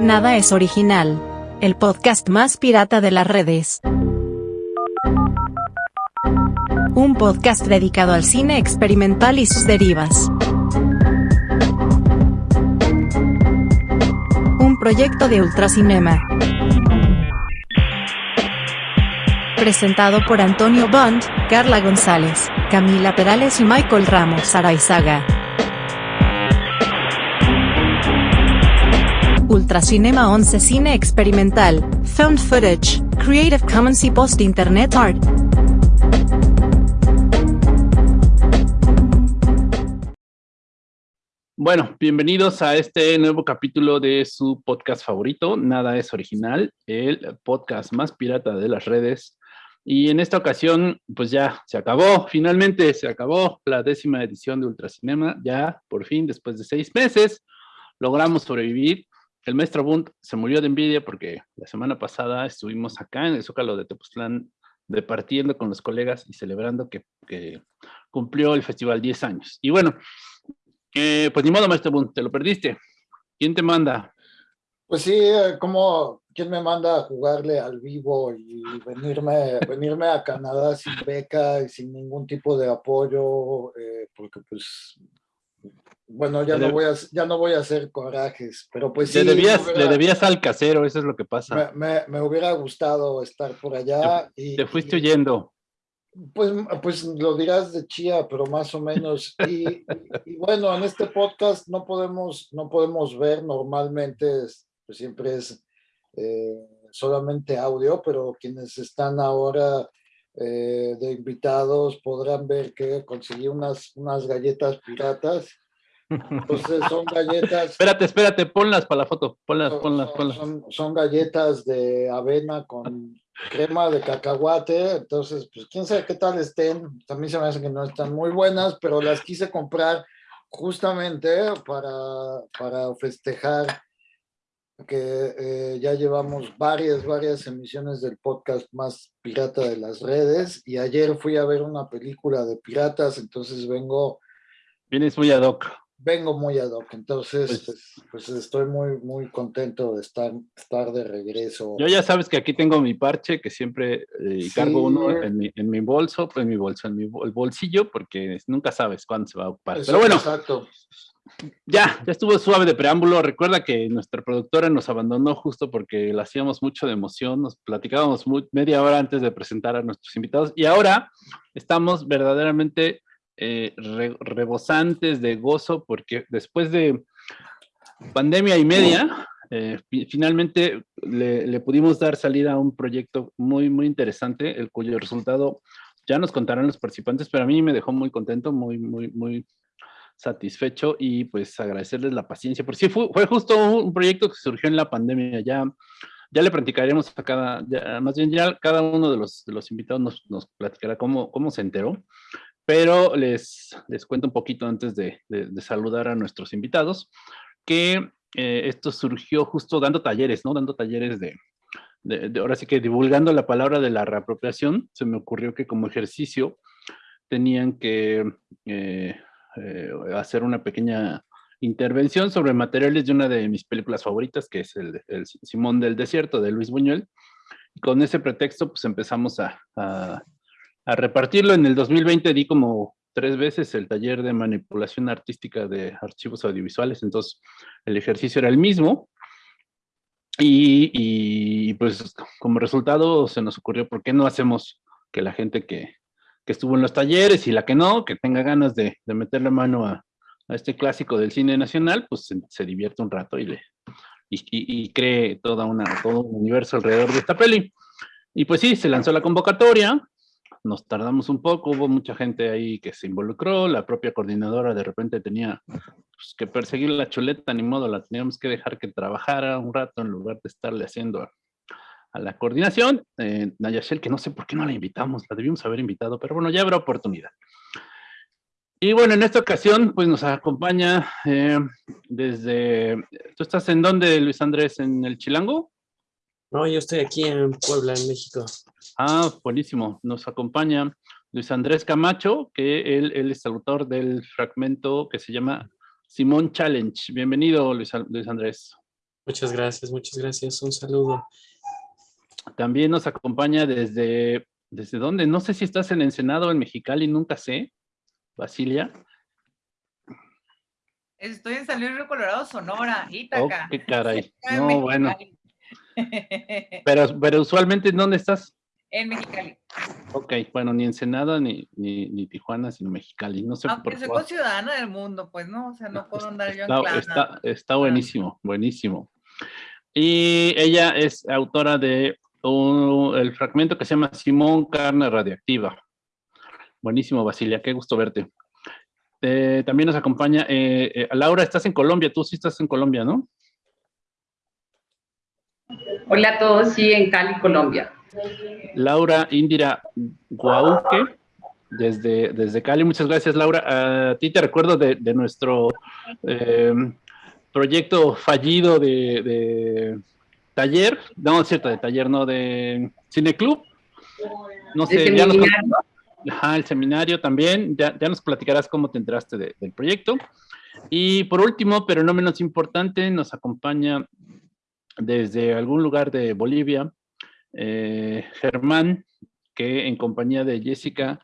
Nada es original. El podcast más pirata de las redes. Un podcast dedicado al cine experimental y sus derivas. Un proyecto de Ultracinema. Presentado por Antonio Bond, Carla González, Camila Perales y Michael Ramos Araizaga. Ultracinema 11 Cine Experimental, Found Footage, Creative Commons y Post Internet Art. Bueno, bienvenidos a este nuevo capítulo de su podcast favorito, Nada es Original, el podcast más pirata de las redes. Y en esta ocasión, pues ya se acabó, finalmente se acabó la décima edición de Ultracinema, ya por fin, después de seis meses, logramos sobrevivir el maestro Bunt se murió de envidia porque la semana pasada estuvimos acá en el Zócalo de Tepoztlán departiendo con los colegas y celebrando que, cumplió el festival 10 años. Y bueno, eh, pues ni modo, maestro Bunt, te lo perdiste. ¿Quién te manda? Pues sí, eh, como quién me manda a jugarle al vivo y venirme, venirme a Canadá sin beca y sin ningún tipo de apoyo, eh, porque pues bueno, ya no, voy a, ya no voy a hacer corajes, pero pues sí. Le debías, al casero, eso es lo que pasa. Me, hubiera gustado estar por allá. Te, y, te fuiste huyendo. Pues, pues lo dirás de chía, pero más o menos. Y, bueno, en este podcast no podemos, no podemos ver normalmente, pues siempre es eh, solamente audio, pero quienes están ahora eh, de invitados podrán ver que conseguí unas, unas galletas piratas entonces son galletas. espérate, espérate, ponlas para la foto. Ponlas, ponlas, ponlas. Son, galletas de avena con crema de cacahuate. Entonces, pues quién sabe qué tal estén. También se me hace que no están muy buenas, pero las quise comprar justamente para, para festejar que eh, ya llevamos varias, varias emisiones del podcast más pirata de las redes y ayer fui a ver una película de piratas, entonces vengo... Vienes muy ad hoc vengo muy ad hoc, entonces pues, pues, pues, estoy muy, muy contento de estar, estar de regreso. Yo ya sabes que aquí tengo mi parche, que siempre eh, cargo uno en mi, en mi, bolso, en mi bolso, en mi bolsillo, porque nunca sabes cuándo se va a ocupar. Pero bueno, exacto. ya, ya estuvo suave de preámbulo. Recuerda que nuestra productora nos abandonó justo porque la hacíamos mucho de emoción, nos platicábamos media hora antes de presentar a nuestros invitados y ahora estamos verdaderamente eh, rebosantes de gozo porque después de pandemia y media, eh, finalmente le, pudimos dar salida a un proyecto muy, muy interesante, el cuyo resultado ya nos contarán los participantes, pero a mí me dejó muy contento, muy, muy, muy satisfecho y pues agradecerles la paciencia, porque sí, fue, fue justo un proyecto que surgió en la pandemia, ya, ya le platicaremos a cada, más bien ya cada uno de los, de los invitados nos, nos platicará cómo, cómo se enteró, pero les, les cuento un poquito antes de, saludar a nuestros invitados, que eh, esto surgió justo dando talleres, ¿no? Dando talleres de, ahora sí que divulgando la palabra de la reapropiación, se me ocurrió que como ejercicio tenían que eh, eh, hacer una pequeña intervención sobre materiales de una de mis películas favoritas, que es el, Simón del Desierto, de Luis Buñuel. Y con ese pretexto, pues empezamos a a repartirlo. En el 2020 di como tres veces el taller de manipulación artística de archivos audiovisuales, entonces el ejercicio era el mismo. Y, pues como resultado se nos ocurrió, ¿por qué no hacemos que la gente que, estuvo en los talleres y la que no, que tenga ganas de, de meterle mano a, este clásico del cine nacional, pues se, divierte un rato y, le, y, cree toda una, todo un universo alrededor de esta peli. Y pues sí, se lanzó la convocatoria, nos tardamos un poco, hubo mucha gente ahí que se involucró, la propia coordinadora de repente tenía pues, que perseguir la chuleta, ni modo, la teníamos que dejar que trabajara un rato en lugar de estarle haciendo a, la coordinación. Eh, Nayashel, que no sé por qué no la invitamos, la debimos haber invitado, pero bueno, ya habrá oportunidad. Y bueno, en esta ocasión, pues nos acompaña eh, desde... ¿Tú estás en dónde, Luis Andrés? ¿En el Chilango? No, yo estoy aquí en Puebla, en México. Ah, buenísimo. Nos acompaña Luis Andrés Camacho, que él, es el autor del fragmento que se llama Simón Challenge. Bienvenido, Luis, Andrés. Muchas gracias, muchas gracias. Un saludo. También nos acompaña desde, ¿desde dónde? No sé si estás en Ensenado o en Mexicali, nunca sé. Basilia. Estoy en San Luis Río Colorado, Sonora, Ítaca. Oh, qué caray. No, bueno. Pero, pero usualmente, ¿en dónde estás? En Mexicali. Ok, bueno, ni Ensenada ni, ni, ni Tijuana, sino Mexicali. No sé Aunque soy ciudadana del mundo, pues no, o sea, no puedo andar yo en está, está, está buenísimo, buenísimo. Y ella es autora de el fragmento que se llama Simón Carne Radiactiva. Buenísimo, Basilia, qué gusto verte. Eh, también nos acompaña eh, eh, Laura, estás en Colombia, tú sí estás en Colombia, ¿no? Hola a todos, sí, en Cali, Colombia. Laura Indira Guauque, desde, desde Cali. Muchas gracias, Laura. A ti te recuerdo de, nuestro proyecto fallido de, taller, no es cierto, de taller, no, de cineclub. No sé, ya nos, Ajá, el seminario también, ya, nos platicarás cómo te enteraste del proyecto. Y por último, pero no menos importante, nos acompaña desde algún lugar de Bolivia, eh, Germán, que en compañía de Jessica,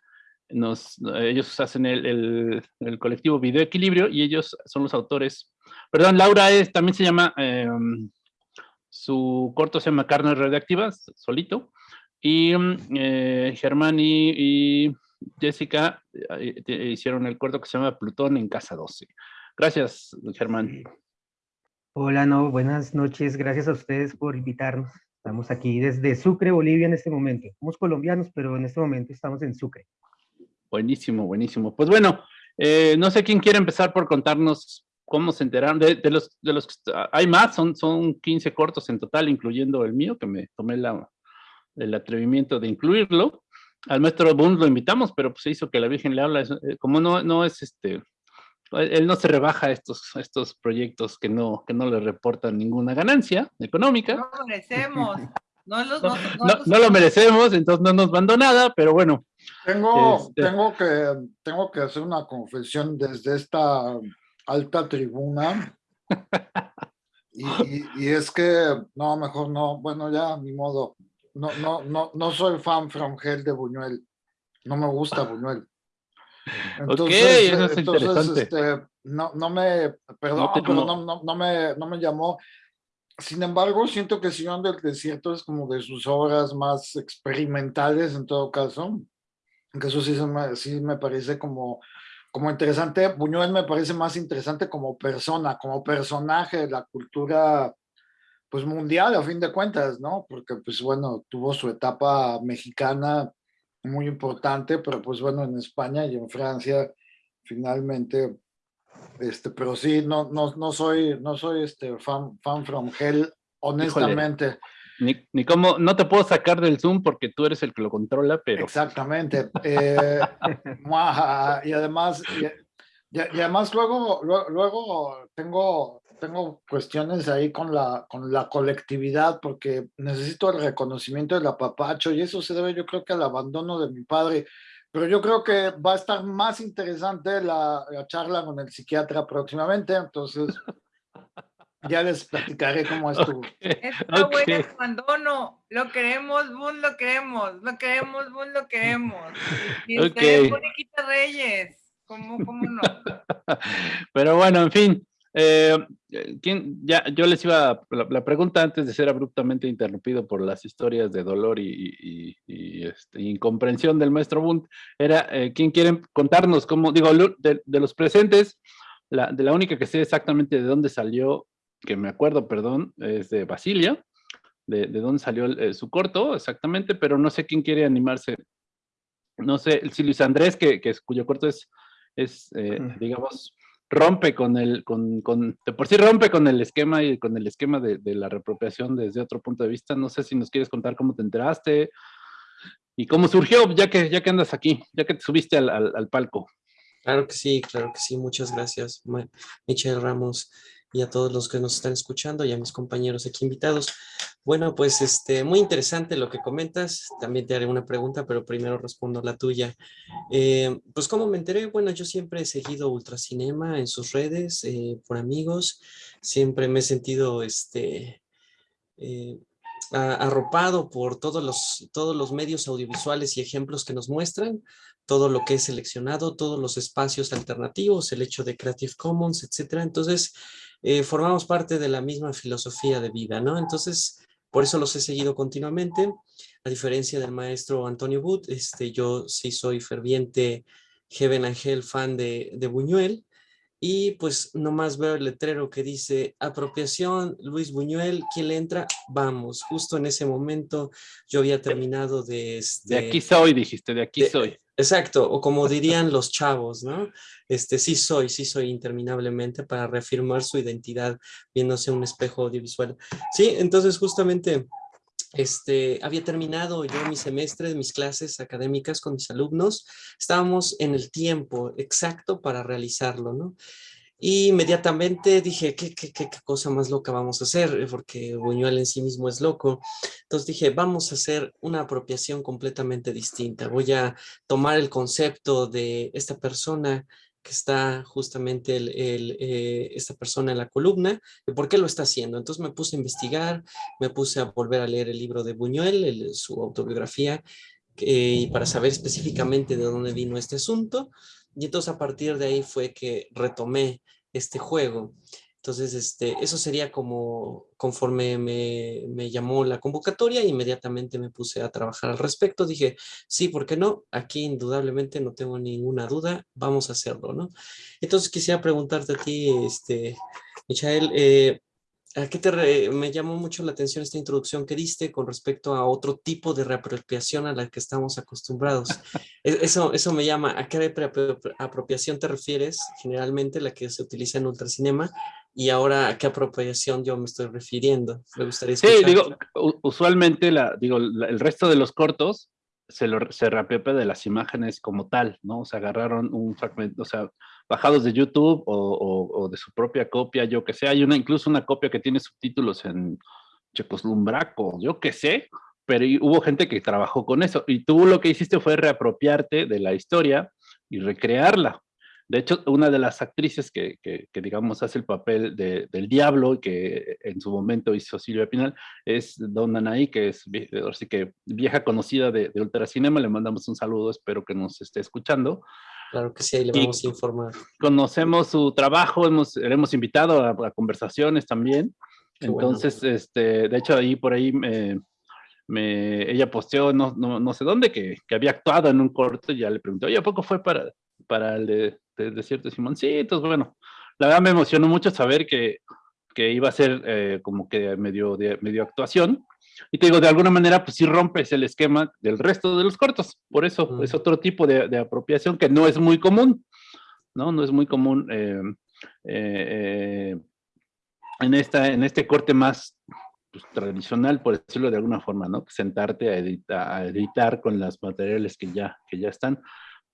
nos, ellos hacen el, colectivo Video Equilibrio y ellos son los autores. Perdón, Laura es, también se llama, em, su corto se llama Carnes Radioactivas, solito. Y mm, eh, Germán y, Jessica eh, hicieron el corto que se llama Plutón en Casa 12. Gracias, Germán. Hola, no, buenas noches. Gracias a ustedes por invitarnos. Estamos aquí desde Sucre, Bolivia en este momento. Somos colombianos, pero en este momento estamos en Sucre. Buenísimo, buenísimo. Pues bueno, eh, no sé quién quiere empezar por contarnos cómo se enteraron. De, los, de los hay más, son, son 15 cortos en total, incluyendo el mío, que me tomé el atrevimiento de incluirlo. Al maestro Bund lo invitamos, pero pues se hizo que la Virgen le habla, eh, como no, no es este, él no se rebaja estos, estos proyectos que no, que no le reportan ninguna ganancia económica. No lo merecemos. No, lo merecemos, entonces no nos mandó nada, pero bueno. Tengo, este tengo, que, tengo que hacer una confesión desde esta alta tribuna. y, y, es que, no, mejor no, bueno, ya, ni modo no, no, no, no soy fan from hell de Buñuel. No me gusta Buñuel. Entonces, eso es entonces este, no, no me, perdón, no pero no, no, no, me, no me llamó. Sin embargo, siento que Señor del Desierto es como de sus obras más experimentales en todo caso. Que eso sí, me, sí me parece como, como interesante. Buñuel me parece más interesante como persona, como personaje de la cultura pues mundial a fin de cuentas, ¿no? Porque pues bueno, tuvo su etapa mexicana muy importante, pero pues bueno, en España y en Francia finalmente, este, pero sí, no, no, no soy, no soy este fan, fan from hell, honestamente. ni, ni cómo, no te puedo sacar del Zoom porque tú eres el que lo controla, pero... Exactamente. Eh, y además, y, además luego, luego, luego tengo tengo cuestiones ahí con la, con la colectividad porque necesito el reconocimiento del apapacho y eso se debe yo creo que al abandono de mi padre. Pero yo creo que va a estar más interesante la, charla con el psiquiatra próximamente, entonces ya les platicaré cómo estuvo. Está bueno el abandono, lo queremos, Bun, lo queremos, lo queremos, Bun, lo queremos. Y usted okay. Reyes, ¿cómo, cómo no? Pero bueno, en fin, eh, ¿quién, ya, yo les iba, la, pregunta antes de ser abruptamente interrumpido por las historias de dolor y, este, incomprensión del maestro Bunt, era, eh, ¿quién quiere contarnos cómo, digo, de, los presentes, la, de la única que sé exactamente de dónde salió, que me acuerdo, perdón, es de Basilia, de, de dónde salió eh, su corto, exactamente, pero no sé quién quiere animarse. No sé, si Luis Andrés, que, que cuyo corto es, es digamos, rompe con el, con, con, de por sí rompe con el esquema y con el esquema de, de, la reapropiación desde otro punto de vista. No sé si nos quieres contar cómo te enteraste y cómo surgió, ya que, ya que andas aquí, ya que te subiste al, al, al palco. Claro que sí, claro que sí. Muchas gracias, Michelle Ramos, y a todos los que nos están escuchando y a mis compañeros aquí invitados. Bueno, pues este, muy interesante lo que comentas. También te haré una pregunta, pero primero respondo la tuya. Eh, pues cómo me enteré, bueno, yo siempre he seguido Ultracinema en sus redes, eh, por amigos. Siempre me he sentido este, eh, arropado por todos los, todos los medios audiovisuales y ejemplos que nos muestran, todo lo que es seleccionado, todos los espacios alternativos, el hecho de Creative Commons, etcétera. Entonces, formamos parte de la misma filosofía de vida, ¿no? Entonces, por eso los he seguido continuamente. A diferencia del maestro Antonio Wood, este, yo sí soy ferviente Heaven Angel fan de, de Buñuel. Y pues nomás veo el letrero que dice apropiación, Luis Buñuel, ¿quién le entra? Vamos, justo en ese momento yo había terminado de... Este, de aquí soy, dijiste, de aquí soy. Exacto, o como dirían los chavos, ¿no? Este, sí soy, sí soy interminablemente para reafirmar su identidad viéndose un espejo audiovisual. Sí, entonces justamente este, había terminado yo mi semestre, mis clases académicas con mis alumnos, estábamos en el tiempo exacto para realizarlo, ¿no? Y inmediatamente dije, ¿qué, qué, qué, cosa más loca vamos a hacer? Porque Buñuel en sí mismo es loco. Entonces dije, vamos a hacer una apropiación completamente distinta. Voy a tomar el concepto de esta persona que está justamente el, eh, esta persona en la columna, y por qué lo está haciendo. Entonces me puse a investigar, me puse a volver a leer el libro de Buñuel, su autobiografía, y para saber específicamente de dónde vino este asunto. Y entonces a partir de ahí fue que retomé este juego. Entonces, este, eso sería como conforme me, me, llamó la convocatoria, inmediatamente me puse a trabajar al respecto. Dije, sí, ¿por qué no? Aquí indudablemente no tengo ninguna duda, vamos a hacerlo, ¿no? Entonces quisiera preguntarte a ti, este, Michael, eh, ¿A qué te me llamó mucho la atención esta introducción que diste con respecto a otro tipo de reapropiación a la que estamos acostumbrados? E, eso, eso me llama, ¿a qué apropiación te refieres? Generalmente la que se utiliza en ultracinema y ahora a qué apropiación yo me estoy refiriendo. Me gustaría escuchar. Sí, digo, usualmente la, digo, el resto de los cortos se, lo, se reapropia de las imágenes como tal, ¿no? O sea, agarraron un fragmento, o sea, bajados de YouTube o, de su propia copia, yo que sé. Hay una, incluso una copia que tiene subtítulos en Checoslumbraco, yo que sé, pero hubo gente que trabajó con eso. Y tú lo que hiciste fue reapropiarte de la historia y recrearla. De hecho, una de las actrices que, que, digamos, hace el papel de, del diablo, que en su momento hizo Silvia Pinal, es Don Anaí, que es así que vieja conocida de, de Ultracinema. Le mandamos un saludo, espero que nos esté escuchando. Claro que sí, ahí le vamos a informar. Conocemos su trabajo, hemos, le hemos invitado a, conversaciones también. Entonces, este, de hecho, ahí por ahí me, me, ella posteó, no, no, no sé dónde, que, que, había actuado en un corto y ya le pregunté, oye, ¿a poco fue para, para el de, de Desierto de bueno, la verdad me emocionó mucho saber que, que iba a ser eh, como que medio, de, medio actuación. Y te digo, de alguna manera, pues sí rompes el esquema del resto de los cortos. Por eso es otro tipo de, apropiación que no es muy común, ¿no? No es muy común eh, eh, en, esta, en este corte más pues, tradicional, por decirlo de alguna forma, ¿no? Sentarte a editar, a editar con los materiales que ya, que ya están.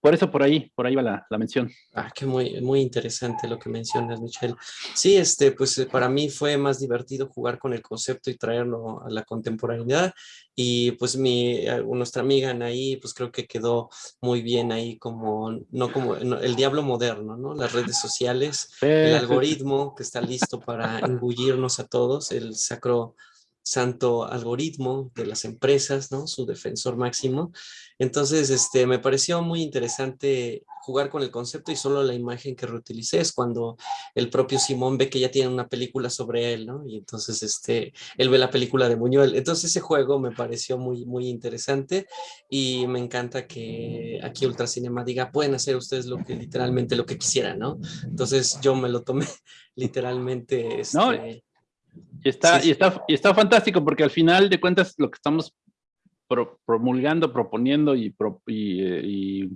Por eso por ahí, por ahí va la, la, mención. Ah, qué muy, muy interesante lo que mencionas, Michelle. Sí, este, pues eh, para mí fue más divertido jugar con el concepto y traerlo a la contemporaneidad. Y pues mi, eh, nuestra amiga Anaí, pues creo que quedó muy bien ahí como, no como el diablo moderno, ¿no? Las redes sociales, el algoritmo que está listo para engullirnos a todos, el sacro santo algoritmo de las empresas, ¿no? Su defensor máximo. Entonces, este, me pareció muy interesante jugar con el concepto y solo la imagen que reutilicé es cuando el propio Simón ve que ya tiene una película sobre él, ¿no? Y entonces, este, él ve la película de Buñuel. Entonces, ese juego me pareció muy, muy interesante y me encanta que aquí Ultracinema diga, pueden hacer ustedes lo que, literalmente lo que quisieran, ¿no? Entonces, yo me lo tomé literalmente, este, y está, y, está, y está fantástico porque al final de cuentas lo que estamos promulgando, proponiendo y, y,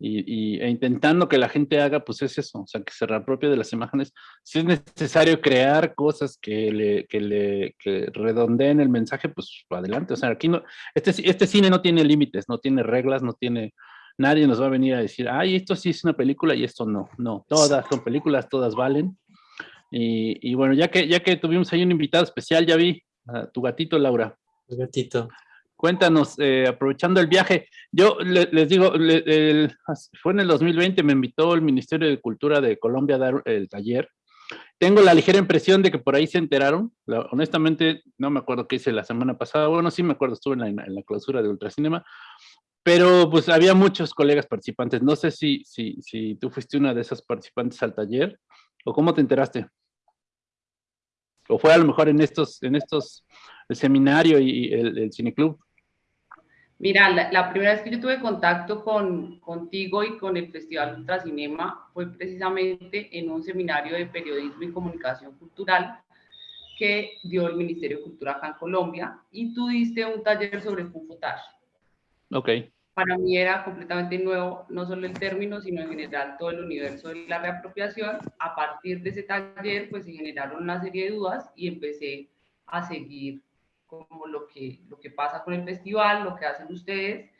y, e intentando que la gente haga, pues es eso, o sea, que se reapropie de las imágenes. Si es necesario crear cosas que le, que le que redondeen el mensaje, pues adelante. O sea, aquí no, este, este cine no tiene límites, no tiene reglas, no tiene, nadie nos va a venir a decir, ay, esto sí es una película y esto no. No, todas son películas, todas valen. Y, bueno, ya que, ya que tuvimos ahí un invitado especial, ya vi, tu gatito, Laura. El gatito. Cuéntanos, eh, aprovechando el viaje, yo les digo, fue en el 2020, me invitó el Ministerio de Cultura de Colombia a dar el taller. Tengo la ligera impresión de que por ahí se enteraron. honestamente, no me acuerdo qué hice la semana pasada. Bueno, sí me acuerdo, estuve en la, en la clausura de Ultracinema. Pero pues había muchos colegas participantes. No sé si, si, si tú fuiste una de esas participantes al taller o cómo te enteraste. O fue a lo mejor en estos, en estos, el seminario y el, el cineclub. Mira, la, primera vez que yo tuve contacto con, contigo y con el Festival Ultracinema fue precisamente en un seminario de periodismo y comunicación cultural que dio el Ministerio de Cultura acá en Colombia y tú diste un taller sobre Fufotage. Ok. Para mí era completamente nuevo, no solo el término, sino en general todo el universo de la reapropiación. A partir de ese taller, pues se generaron una serie de dudas y empecé a seguir como lo que, lo que pasa con el festival, lo que hacen ustedes.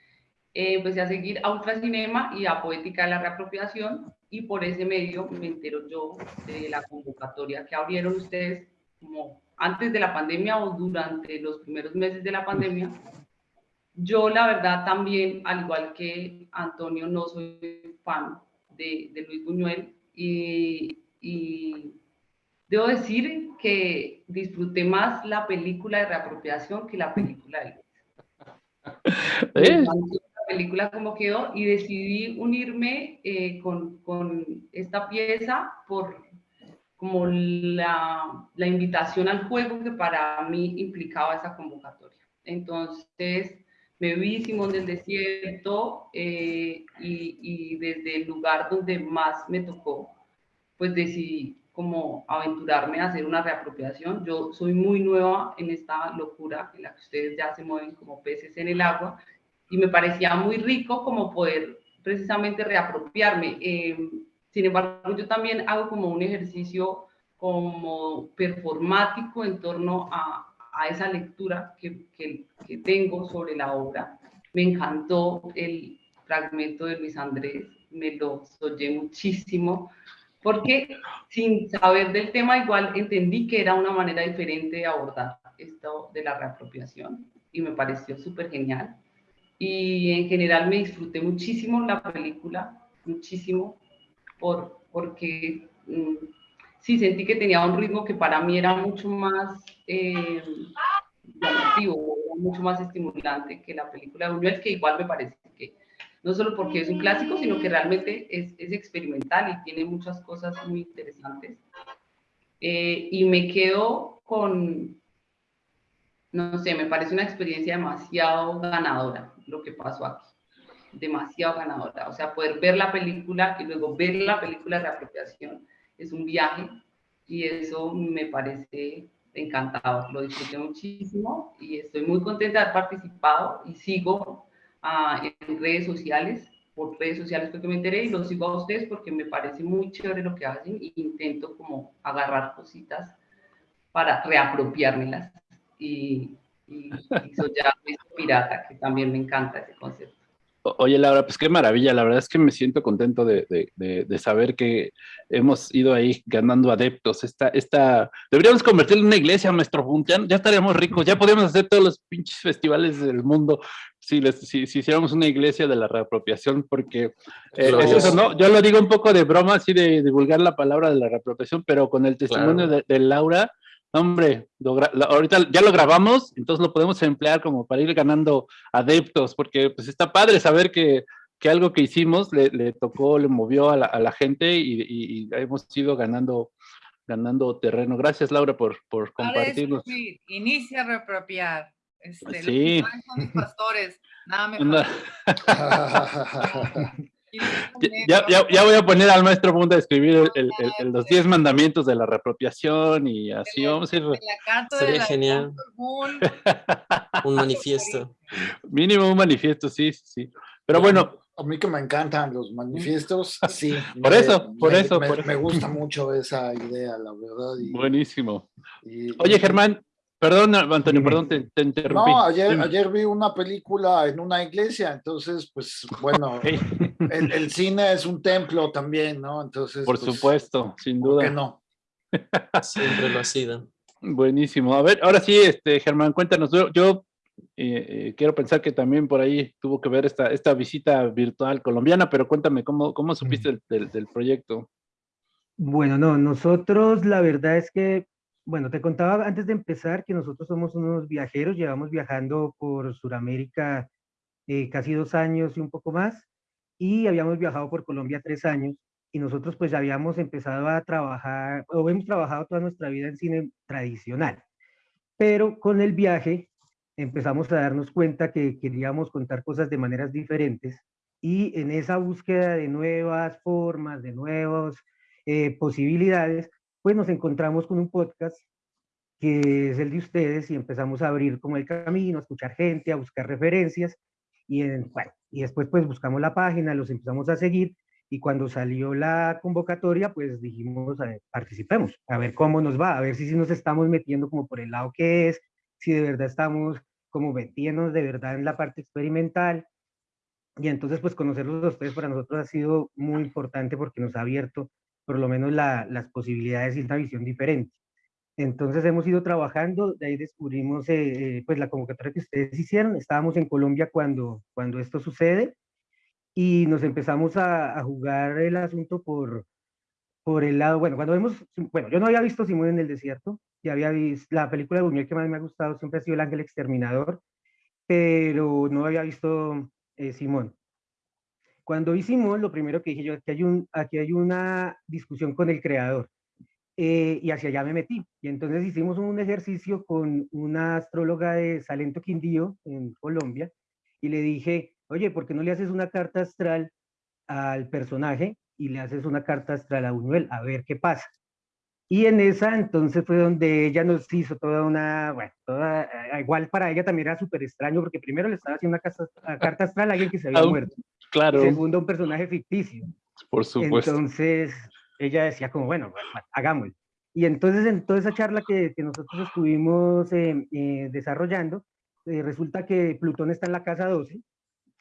Eh, empecé a seguir a Ultracinema y a Poética de la Reapropiación y por ese medio me entero yo de la convocatoria que abrieron ustedes como antes de la pandemia o durante los primeros meses de la pandemia. Yo la verdad también, al igual que Antonio, no soy fan de, de Luis Buñuel y, y Debo decir que disfruté más la película de reapropiación que la película de ¿Eh? La película como quedó y decidí unirme eh, con, con, esta pieza por como la, la, invitación al juego que para mí implicaba esa convocatoria. Entonces me vi Simón del Desierto eh, y, desde el lugar donde más me tocó, pues decidí como aventurarme a hacer una reapropiación. Yo soy muy nueva en esta locura en la que ustedes ya se mueven como peces en el agua y me parecía muy rico como poder precisamente reapropiarme. Eh, sin embargo, yo también hago como un ejercicio como performático en torno a, a esa lectura que, que, tengo sobre la obra. Me encantó el fragmento de Luis Andrés, me lo soñé muchísimo porque sin saber del tema igual entendí que era una manera diferente de abordar esto de la reapropiación y me pareció súper genial. Y en general me disfruté muchísimo la película, muchísimo, por, porque mm, sí sentí que tenía un ritmo que para mí era mucho más eh, llamativo, mucho más estimulante que la película de Buñuel, que igual me parece que no solo porque es un clásico, sino que realmente es, es experimental y tiene muchas cosas muy interesantes. Eh, y me quedo con, no sé, me parece una experiencia demasiado ganadora lo que pasó aquí. Demasiado ganadora. O sea, poder ver la película y luego ver la película de reapropiación es un viaje y eso me parece encantador. Lo disfruté muchísimo y estoy muy contenta de haber participado y sigo en redes sociales, por redes sociales fue que me enteré y los sigo a ustedes porque me parece muy chévere lo que hacen e intento como agarrar cositas para reapropiármelas y, y, y soy ya pirata, que también me encanta ese concepto. Oye, Laura, pues qué maravilla. La verdad es que me siento contento de, de, de, saber que hemos ido ahí ganando adeptos. Esta, esta... Deberíamos convertirlo en una iglesia, maestro Ya, ya, estaríamos ricos. Ya podríamos hacer todos los pinches festivales del mundo si, les, si, si hiciéramos una iglesia de la reapropiación, porque eh, eso, ¿no? Yo lo digo un poco de broma, así de divulgar la palabra de la reapropiación, pero con el testimonio de Laura, Hombre, ahorita ya lo grabamos, entonces lo podemos emplear como para ir ganando adeptos, porque pues está padre saber que, que algo que hicimos le, le, tocó, le movió a la, a la gente y, y, hemos ido ganando, ganando terreno. Gracias, Laura, por, por compartirnos. Inicia a reapropiar. Este, sí. Los pastores, nada mejor. Ya, ya, ya, voy a poner al maestro Punta a escribir el, el, los 10 mandamientos de la reapropiación y así vamos a ir. Sería genial. un manifiesto. Mínimo un manifiesto, sí, sí. Pero bueno. A mí que me encantan los manifiestos, sí. por eso, por me, eso. Me, por... me, gusta mucho esa idea, la verdad. Y, Buenísimo. Y, Oye, Germán, Perdón, Antonio, perdón, te, te interrumpí. No, ayer, ayer, vi una película en una iglesia, entonces, pues, bueno, el, el, cine es un templo también, ¿no? Entonces, Por pues, supuesto, sin duda. ¿por qué no? Siempre lo ha sido. Buenísimo. A ver, ahora sí, este, Germán, cuéntanos. Yo, eh, eh, quiero pensar que también por ahí tuvo que ver esta, esta visita virtual colombiana, pero cuéntame, ¿cómo, cómo supiste del, del, proyecto? Bueno, no, nosotros la verdad es que, bueno, te contaba antes de empezar que nosotros somos unos viajeros, llevamos viajando por Sudamérica eh, casi dos años y un poco más, y habíamos viajado por Colombia tres años, y nosotros pues ya habíamos empezado a trabajar, o hemos trabajado toda nuestra vida en cine tradicional, pero con el viaje empezamos a darnos cuenta que queríamos contar cosas de maneras diferentes y en esa búsqueda de nuevas formas, de nuevas eh, posibilidades, pues nos encontramos con un podcast que es el de ustedes y empezamos a abrir como el camino, a escuchar gente, a buscar referencias y, en, bueno, y después pues buscamos la página, los empezamos a seguir y cuando salió la convocatoria, pues dijimos, a ver, participemos, a ver cómo nos va, a ver si, si nos estamos metiendo como por el lado que es, si de verdad estamos como metiéndonos de verdad en la parte experimental. Y entonces, pues conocerlos a ustedes para nosotros ha sido muy importante porque nos ha abierto por lo menos la, las posibilidades y una visión diferente. Entonces hemos ido trabajando, de ahí descubrimos eh, eh, pues la convocatoria que ustedes hicieron, estábamos en Colombia cuando, cuando esto sucede, y nos empezamos a, jugar el asunto por, por el lado, bueno, cuando vemos, bueno, yo no había visto Simón en el desierto, y había visto, la película de Buñuel que más me ha gustado siempre ha sido El Ángel Exterminador, pero no había visto eh, Simón. Cuando vi Simón, lo primero que dije yo, aquí hay, un, aquí hay una discusión con el creador, eh, y hacia allá me metí. Y entonces hicimos un ejercicio con una astróloga de Salento Quindío, en Colombia, y le dije, oye, ¿por qué no le haces una carta astral al personaje y le haces una carta astral a Buñuel? A ver qué pasa. Y en esa entonces fue donde ella nos hizo toda una, bueno, toda, eh, igual para ella también era súper extraño porque primero le estaba haciendo una carta, astral a alguien que se había muerto. Claro. segundo, un personaje ficticio. Por supuesto. Entonces ella decía como, bueno, hagámoslo. Y entonces en toda esa charla que, que nosotros estuvimos eh, eh, desarrollando, resulta que Plutón está en la casa 12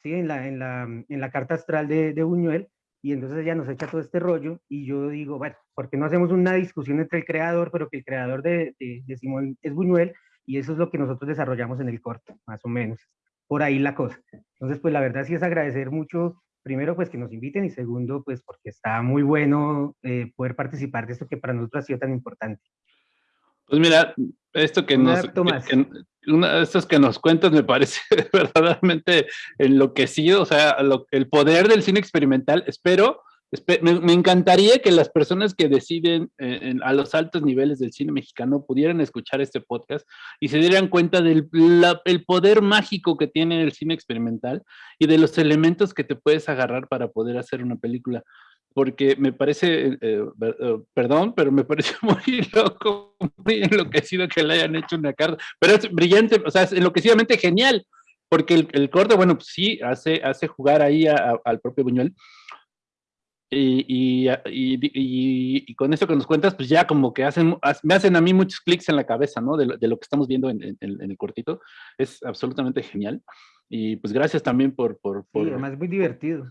¿sí? en, la, en, la, en la carta astral de, de Buñuel, y entonces ella nos echa todo este rollo, y yo digo, bueno, ¿por qué no hacemos una discusión entre el creador, pero que el creador de, de, Simón es Buñuel, y eso es lo que nosotros desarrollamos en el corto, más o menos, por ahí la cosa. Entonces, pues la verdad sí es agradecer mucho, primero, pues que nos inviten, y segundo, pues porque está muy bueno eh, poder participar de esto que para nosotros ha sido tan importante. Pues mira, esto que nos, que, una de estas que nos cuentas me parece verdaderamente enloquecido, o sea, el poder del cine experimental, espero, me, encantaría que las personas que deciden eh, a los altos niveles del cine mexicano pudieran escuchar este podcast y se dieran cuenta del el poder mágico que tiene el cine experimental y de los elementos que te puedes agarrar para poder hacer una película. Porque me parece, eh, eh, perdón, pero me parece muy loco, muy enloquecido que le hayan hecho una carta, pero es brillante, o sea, es enloquecidamente genial, porque el, el corte, bueno, pues sí, hace, hace jugar ahí al propio Buñuel, y, y, y, y, con eso que nos cuentas, pues ya como que hacen, me hacen a mí muchos clics en la cabeza, ¿no? De lo, de lo que estamos viendo en, en, en, el cortito, es absolutamente genial, y pues gracias también por... por, por... Sí, además muy divertido.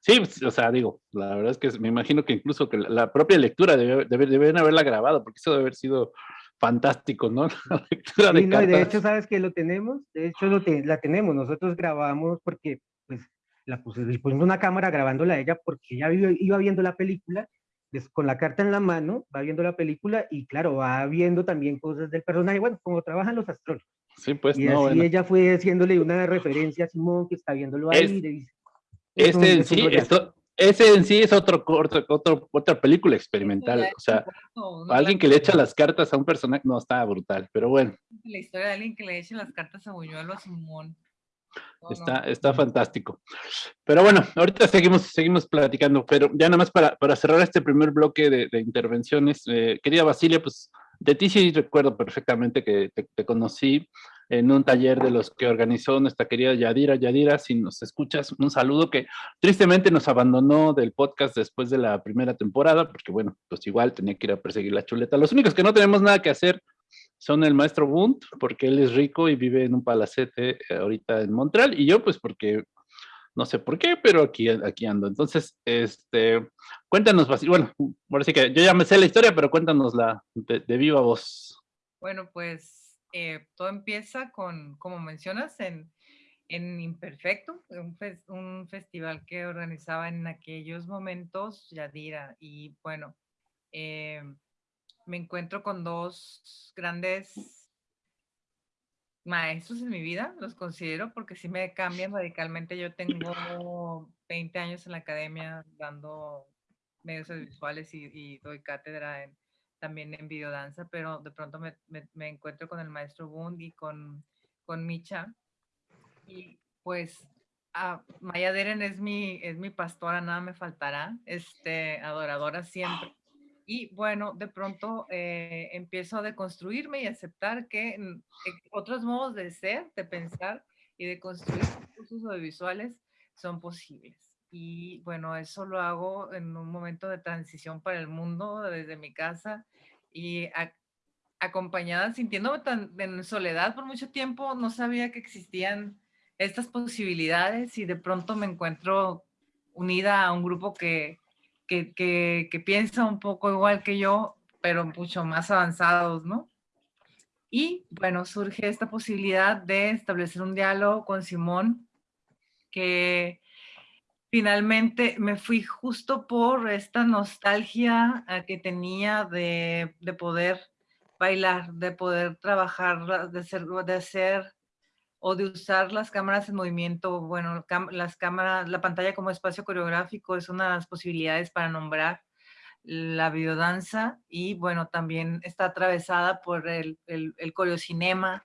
Sí, pues, o sea, digo, la verdad es que me imagino que incluso que la propia lectura debe, deben haberla grabado, porque eso debe haber sido fantástico, ¿no? La lectura de, sí, no, de hecho, ¿sabes que lo tenemos? De hecho, lo la tenemos. Nosotros grabamos porque, pues, la pusimos una cámara grabándola a ella porque ella iba viendo la película con la carta en la mano, va viendo la película y claro, va viendo también cosas del personaje, bueno, como trabajan los astrólogos. Sí, pues, y así ella fue haciéndole una referencia a Simón que está viéndolo ahí, y le dice, ese en, sí, esto, ese en sí es otro, otro, otro, otra película experimental. O sea, alguien que le echa las cartas a un personaje, no, está brutal, pero bueno. La historia de alguien que le eche las cartas a Buñuelo a Simón. Está, está fantástico. Pero bueno, ahorita seguimos, seguimos platicando, pero ya nada más para, para cerrar este primer bloque de, de intervenciones, eh, querida Basilia, pues de ti sí recuerdo perfectamente que te, te conocí en un taller de los que organizó nuestra querida Yadira. Yadira, si nos escuchas, un saludo que tristemente nos abandonó del podcast después de la primera temporada, porque bueno, pues igual tenía que ir a perseguir la chuleta. Los únicos que no tenemos nada que hacer son el maestro Bunt, porque él es rico y vive en un palacete eh, ahorita en Montreal, y yo pues porque no sé por qué, pero aquí, aquí ando. Entonces, este, cuéntanos, bueno, ahora sí que yo ya me sé la historia, pero cuéntanos la de viva voz. Bueno, pues eh, todo empieza con, como mencionas, en, en Imperfecto, un, festival que organizaba en aquellos momentos Yadira. Y bueno, eh, me encuentro con dos grandes maestros en mi vida, los considero porque sí me cambian radicalmente. Yo tengo 20 años en la academia dando medios visuales y, doy cátedra en, también en videodanza, pero de pronto me, encuentro con el maestro Bund y con, con Micha. Y pues ah, Maya Deren es mi, es mi pastora, nada me faltará, este, adoradora siempre. Y bueno, de pronto eh, empiezo a deconstruirme y aceptar que mm, eh, otros modos de ser, de pensar y de construir cursos audiovisuales son posibles. Y bueno, eso lo hago en un momento de transición para el mundo desde mi casa y acompañada, sintiéndome tan en soledad por mucho tiempo, no sabía que existían estas posibilidades y de pronto me encuentro unida a un grupo que, que, piensa un poco igual que yo, pero mucho más avanzados, ¿no? Y bueno, surge esta posibilidad de establecer un diálogo con Simón, que finalmente me fui justo por esta nostalgia eh, que tenía de, de poder bailar, de poder trabajar, de ser, de hacer o de usar las cámaras en movimiento, bueno, las cámaras, la pantalla como espacio coreográfico es una de las posibilidades para nombrar la videodanza y bueno, también está atravesada por el, el, el coreocinema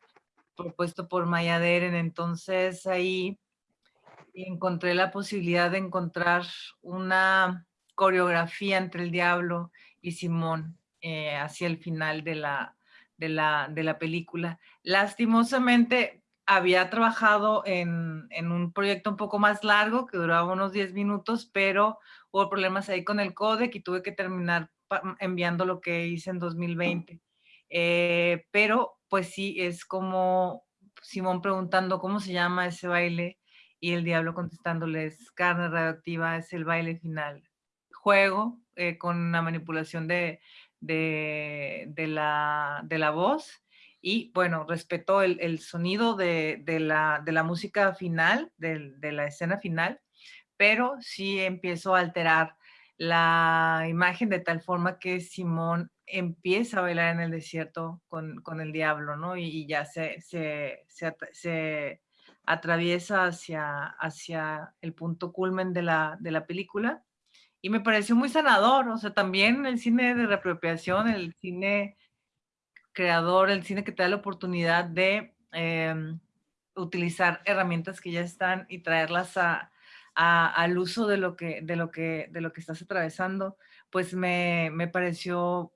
propuesto por Maya Deren, entonces ahí encontré la posibilidad de encontrar una coreografía entre el diablo y Simón eh, hacia el final de la, de la, de la película. Lastimosamente, había trabajado en, un proyecto un poco más largo que duraba unos 10 minutos, pero hubo problemas ahí con el codec y tuve que terminar enviando lo que hice en 2020. Eh, pero pues sí, es como Simón preguntando cómo se llama ese baile y el diablo contestándoles carne radioactiva es el baile final. Juego eh, con una manipulación de, de, la, de la voz y bueno, respetó el, sonido de, la, música final, de, la escena final, pero sí empiezo a alterar la imagen de tal forma que Simón empieza a bailar en el desierto con, el diablo, ¿no? Y, ya se, se, atraviesa hacia, hacia el punto culmen de la, de la película. Y me pareció muy sanador, o sea, también el cine de reapropiación, el cine creador, el cine que te da la oportunidad de em, utilizar herramientas que ya están y traerlas a, al uso de lo, que, de, lo que, de lo que estás atravesando, pues me, me pareció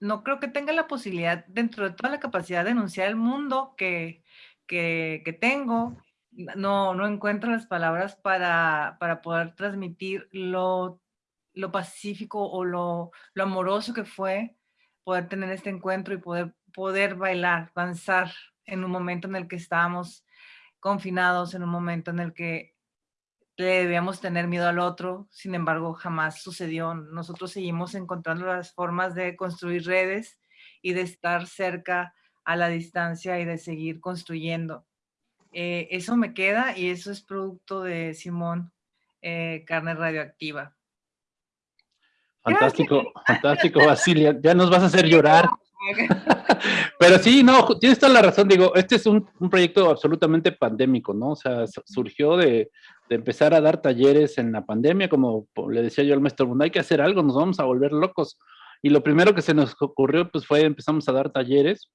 no creo que tenga la posibilidad, dentro de toda la capacidad de denunciar el mundo que, que, que tengo, no, no encuentro las palabras para, para poder transmitir lo, lo pacífico o lo, lo amoroso que fue poder tener este encuentro y poder, poder bailar, danzar en un momento en el que estábamos confinados, en un momento en el que le debíamos tener miedo al otro, sin embargo jamás sucedió. Nosotros seguimos encontrando las formas de construir redes y de estar cerca a la distancia y de seguir construyendo. Eh, eso me queda y eso es producto de Simón, eh, carne radioactiva. Fantástico, fantástico, Basilia. Ya nos vas a hacer llorar. Pero sí, no, tienes toda la razón, digo, este es un, proyecto absolutamente pandémico, ¿no? O sea, surgió de, empezar a dar talleres en la pandemia, como le decía yo al maestro Bunda, hay que hacer algo, nos vamos a volver locos. Y lo primero que se nos ocurrió, pues fue, empezamos a dar talleres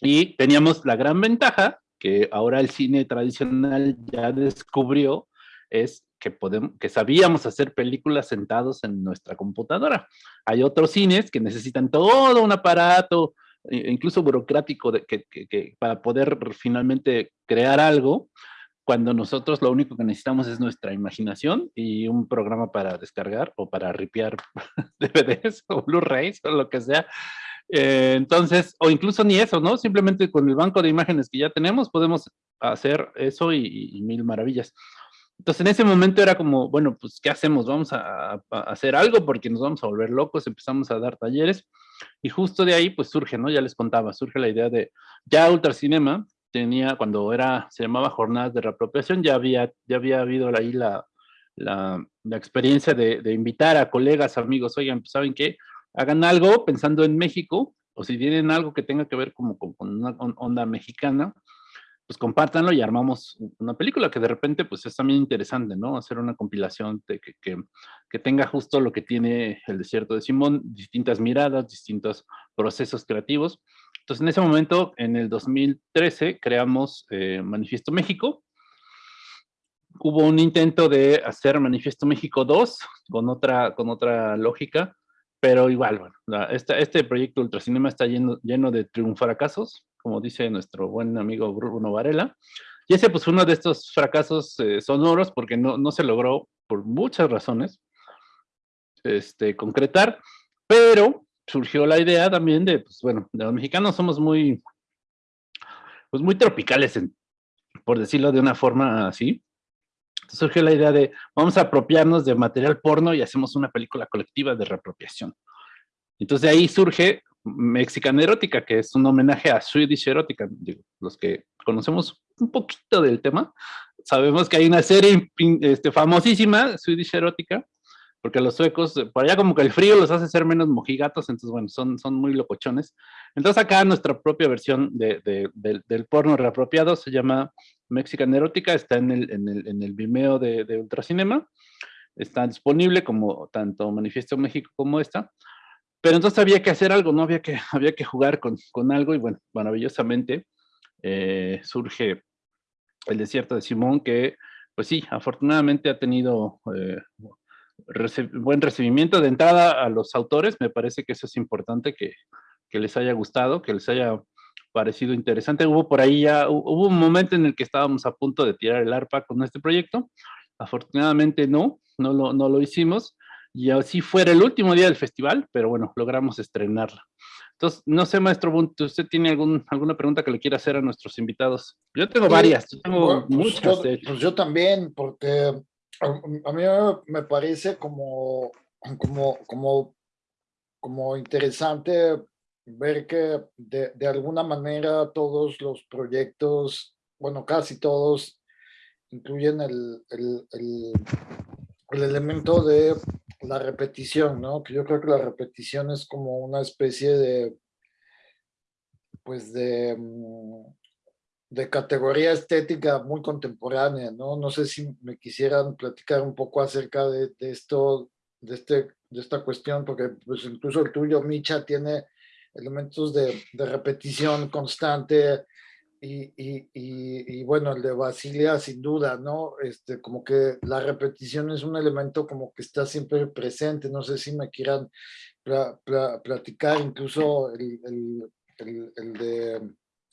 y teníamos la gran ventaja que ahora el cine tradicional ya descubrió, es que, podemos, que sabíamos hacer películas sentados en nuestra computadora. Hay otros cines que necesitan todo un aparato, incluso burocrático, de, que, que, para poder finalmente crear algo, cuando nosotros lo único que necesitamos es nuestra imaginación y un programa para descargar o para ripiar DVDs o Blu-rays o lo que sea. Eh, entonces, o incluso ni eso, ¿no? Simplemente con el banco de imágenes que ya tenemos podemos hacer eso y mil maravillas. Entonces en ese momento era como, bueno, pues ¿qué hacemos? Vamos a, hacer algo porque nos vamos a volver locos, empezamos a dar talleres Y justo de ahí, pues surge, ¿no? Ya les contaba, surge la idea de, ya Ultracinema tenía, cuando era, se llamaba Jornadas de Reapropiación, ya había, ya había habido ahí la, la, la experiencia de, de, invitar a colegas, amigos, oigan, pues, ¿saben qué? Hagan algo pensando en México, o si tienen algo que tenga que ver como con, con una onda mexicana, pues compártanlo y armamos una película que de repente pues es también interesante, ¿no? Hacer una compilación de que, que, que, tenga justo lo que tiene el desierto de Simón, distintas miradas, distintos procesos creativos. Entonces en ese momento, en el 2013, creamos eh, Manifiesto México. Hubo un intento de hacer Manifiesto México 2 con otra, con otra lógica, pero igual, bueno, la, este, este proyecto Ultracinema está lleno, lleno de triunfracasos, como dice nuestro buen amigo Bruno Varela. Y ese pues uno de estos fracasos eh, sonoros porque no, no se logró por muchas razones este, concretar, pero surgió la idea también de, pues bueno, los mexicanos somos muy, pues muy tropicales, en, por decirlo de una forma así. Entonces surgió la idea de, vamos a apropiarnos de material porno y hacemos una película colectiva de reapropiación. Entonces de ahí surge Mexican Erótica, que es un homenaje a Swedish Erótica. los que conocemos un poquito del tema, sabemos que hay una serie este, famosísima, Swedish Erótica, porque los suecos, por allá como que el frío los hace ser menos mojigatos, entonces bueno, son, son muy locochones. Entonces acá nuestra propia versión de, de, del porno reapropiado se llama Mexican Erótica, está en el, en el, en el Vimeo de, de Ultracinema, está disponible como tanto Manifiesto México como esta, pero entonces había que hacer algo, ¿no? Había que, había que jugar con, con algo y bueno, maravillosamente eh, surge el desierto de Simón que, pues sí, afortunadamente ha tenido eh, buen recibimiento de entrada a los autores, me parece que eso es importante, que, que les haya gustado, que les haya parecido interesante. Hubo por ahí ya, hubo un momento en el que estábamos a punto de tirar el arpa con este proyecto, afortunadamente no, no lo, no lo hicimos, y así fuera el último día del festival, pero bueno, logramos estrenarla. Entonces, no sé, maestro Bunt, ¿usted tiene algún, alguna pregunta que le quiera hacer a nuestros invitados? Yo tengo varias, yo tengo pues muchas. Yo, pues yo también, porque a, mí me parece como, como, como, como interesante ver que de, de alguna manera todos los proyectos, bueno, casi todos, incluyen el, el, el, el elemento de la repetición, ¿no? Que yo creo que la repetición es como una especie de, pues de, mm, de categoría estética muy contemporánea, ¿no? No sé si me quisieran platicar un poco acerca de, esto, de, este, de esta cuestión, porque pues incluso el tuyo, Micha, tiene elementos de, de repetición constante, y, y, y, bueno, el de Basilia sin duda, ¿no? Este, como que la repetición es un elemento como que está siempre presente, no sé si me quieran pla, pla, platicar, incluso el, el, el de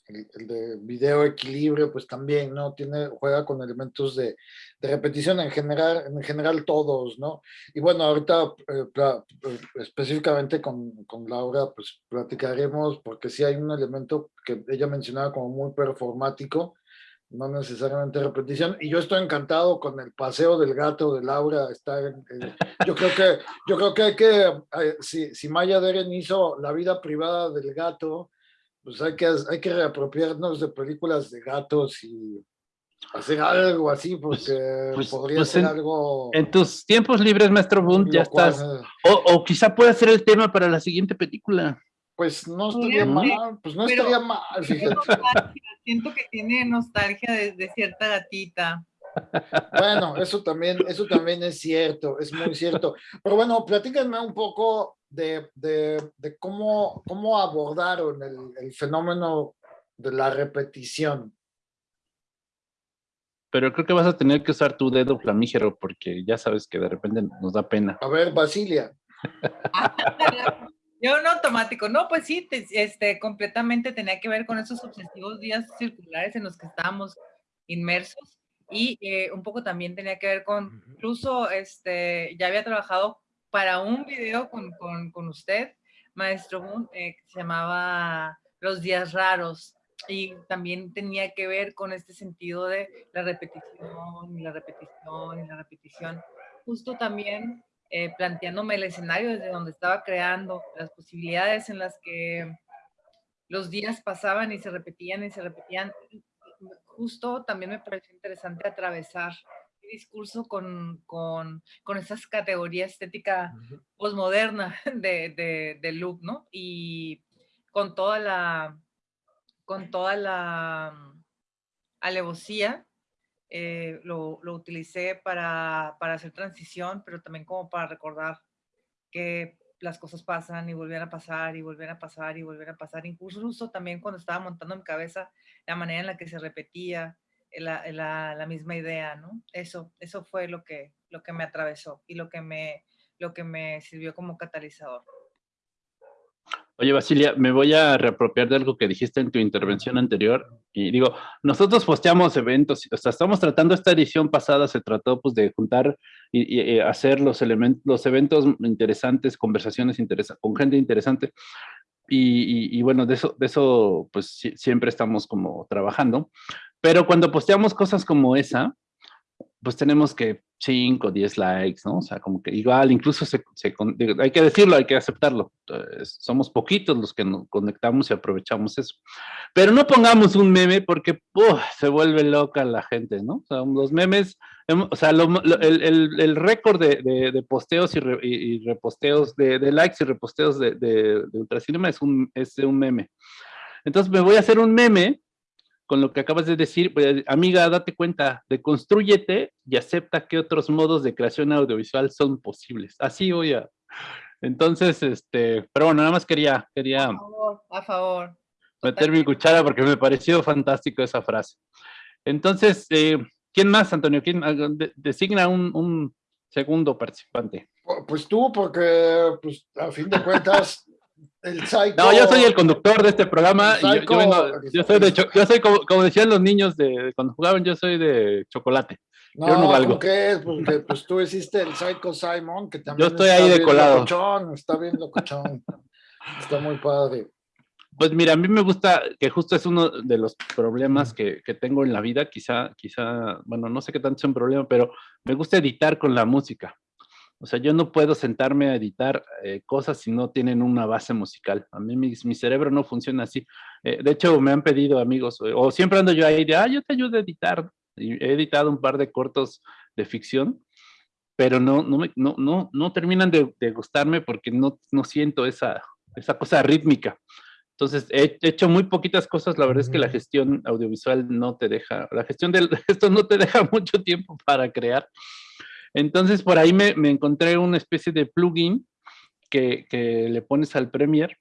el, de video equilibrio, pues también, ¿no? Tiene, juega con elementos de, de, repetición en general, en general todos, ¿no? Y bueno, ahorita eh, eh, específicamente con, con, Laura, pues platicaremos, porque sí hay un elemento que ella mencionaba como muy performático, no necesariamente repetición, y yo estoy encantado con el paseo del gato de Laura, está yo creo que, yo creo que hay que, eh, si, si Maya Deren hizo la vida privada del gato, pues hay que, hay que reapropiarnos de películas de gatos y hacer algo así, pues, porque pues, podría pues ser en, algo... En tus tiempos libres, maestro Bund, ya cual, estás... O, o, quizá pueda ser el tema para la siguiente película. Pues no estaría ¿Mm? mal, pues no Pero, estaría mal, fíjate. Siento que tiene nostalgia de, de cierta gatita. Bueno, eso también, eso también es cierto, es muy cierto. Pero bueno, platíquenme un poco de, de, de cómo, cómo abordaron el, el, fenómeno de la repetición. Pero creo que vas a tener que usar tu dedo flamígero porque ya sabes que de repente nos da pena. A ver, Basilia. Yo en automático, no, pues sí, te, este, completamente tenía que ver con esos obsesivos días circulares en los que estábamos inmersos y eh, un poco también tenía que ver con, incluso este, ya había trabajado para un video con, con, con usted, maestro Boone, eh, que se llamaba Los días raros y también tenía que ver con este sentido de la repetición y la repetición y la repetición. Justo también eh, planteándome el escenario desde donde estaba creando, las posibilidades en las que los días pasaban y se repetían y se repetían. Justo también me pareció interesante atravesar el discurso con, con, con esas categorías estética posmoderna de, de, de look, ¿no? Y con toda la, con toda la alevosía eh, lo, lo, utilicé para, para, hacer transición, pero también como para recordar que las cosas pasan y volvían a pasar y volvían a pasar y volvían a pasar. Incluso también cuando estaba montando mi cabeza la manera en la que se repetía la, la, la, misma idea, ¿no? Eso, eso fue lo que, lo que me atravesó y lo que me, lo que me sirvió como catalizador. Oye, Basilia, me voy a reapropiar de algo que dijiste en tu intervención anterior. Y digo, nosotros posteamos eventos, o sea, estamos tratando esta edición pasada, se trató pues de juntar y, y hacer los, elementos, los eventos interesantes, conversaciones interesantes, con gente interesante. Y, y, bueno, de eso, de eso pues siempre estamos como trabajando. Pero cuando posteamos cosas como esa, pues tenemos que 5, 10 likes, ¿no? O sea, como que igual, incluso se, hay que decirlo, hay que aceptarlo. somos poquitos los que nos conectamos y aprovechamos eso. Pero no pongamos un meme porque se vuelve loca la gente, ¿no? O sea, los memes, o sea, el, el, récord de, de, posteos y, reposteos, de, likes y reposteos de, de, Ultracinema es un, es un meme. Entonces me voy a hacer un meme con lo que acabas de decir, pues, amiga, date cuenta, deconstrúyete y acepta que otros modos de creación audiovisual son posibles. Así voy a... Entonces, este, pero bueno, nada más quería, quería... A favor, a favor. Meter mi cuchara porque me pareció fantástico esa frase. Entonces, eh, ¿quién más, Antonio? ¿Quién designa un, un segundo participante? Pues tú, porque pues, a fin de cuentas no, yo soy el conductor de este programa. y yo, soy, de yo soy como, decían los niños de, cuando jugaban, yo soy de chocolate. No, yo no valgo. ¿qué Porque pues tú hiciste el Psycho Simon, que también yo estoy ahí de colado. Locochón, está bien locochón. está muy padre. Pues mira, a mí me gusta que justo es uno de los problemas que, que, tengo en la vida, quizá, quizá, bueno, no sé qué tanto es un problema, pero me gusta editar con la música. O sea, yo no puedo sentarme a editar eh, cosas si no tienen una base musical. A mí mi, cerebro no funciona así. Eh, de hecho, me han pedido amigos, eh, o siempre ando yo ahí de, ah, yo te ayudo a editar. Y he editado un par de cortos de ficción, pero no, no, no, no, no terminan de, gustarme porque no, no siento esa, esa cosa rítmica. Entonces, he hecho muy poquitas cosas. La verdad es que la gestión audiovisual no te deja, la gestión de esto no te deja mucho tiempo para crear. Entonces, por ahí me, encontré una especie de plugin que, le pones al Premiere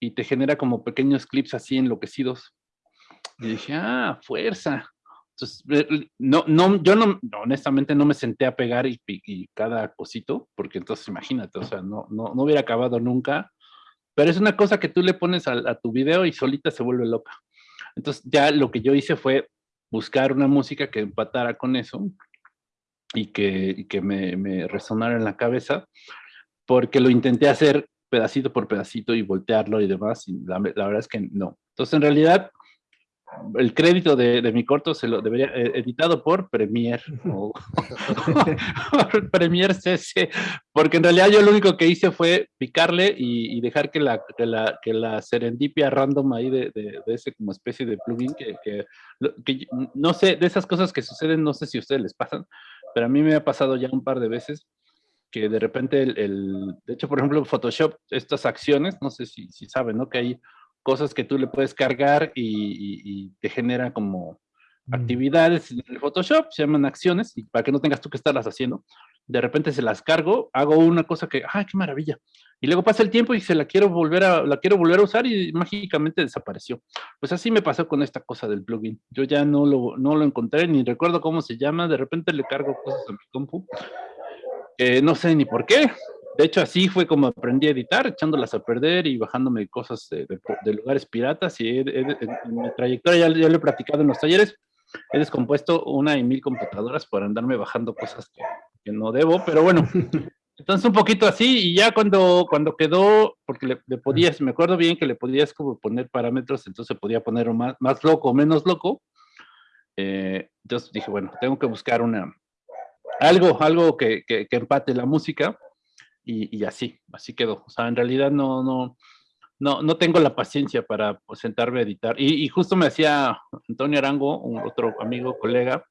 y te genera como pequeños clips así enloquecidos. Y dije, ah, fuerza. Entonces, no, no, yo no, honestamente no me senté a pegar y, cada cosito, porque entonces imagínate, o sea, no, no, no, hubiera acabado nunca. Pero es una cosa que tú le pones a tu video y solita se vuelve loca. Entonces ya lo que yo hice fue buscar una música que empatara con eso, y que, que me, me, resonara en la cabeza, porque lo intenté hacer pedacito por pedacito y voltearlo y demás, y la, la verdad es que no. Entonces, en realidad, el crédito de, de, mi corto se lo debería eh, editado por Premiere o Premiere CC, porque en realidad yo lo único que hice fue picarle y, y dejar que la, que la, que la serendipia random ahí de, de, de ese como especie de plugin que, que, que, no sé, de esas cosas que suceden, no sé si a ustedes les pasan, pero a mí me ha pasado ya un par de veces que de repente, el, de hecho, por ejemplo, Photoshop, estas acciones, no sé si, si saben, ¿no? Que hay cosas que tú le puedes cargar y, te genera como. Actividades en el Photoshop, se llaman acciones, y para que no tengas tú que estarlas haciendo, de repente se las cargo, hago una cosa que, ¡ay, qué maravilla! Y luego pasa el tiempo y se la quiero volver a, la quiero volver a usar y mágicamente desapareció. Pues así me pasó con esta cosa del plugin. Yo ya no lo, no lo encontré, ni recuerdo cómo se llama, de repente le cargo cosas a mi compu. no sé ni por qué, de hecho, así fue como aprendí a editar, echándolas a perder y bajándome cosas de, lugares piratas. Y en mi trayectoria, ya, lo he practicado en los talleres, he descompuesto una y mil computadoras por andarme bajando cosas que, no debo, pero bueno. Entonces un poquito así y ya cuando, cuando quedó, porque le, podías, me acuerdo bien que le podías como poner parámetros, entonces podía poner más, más loco o menos loco. Eh, entonces dije, bueno, tengo que buscar una, algo, algo que, que, que empate la música y, así, así quedó. O sea, en realidad no, no, no, no tengo la paciencia para pues, sentarme a editar. Y, justo me decía Antonio Arango, un otro amigo, colega,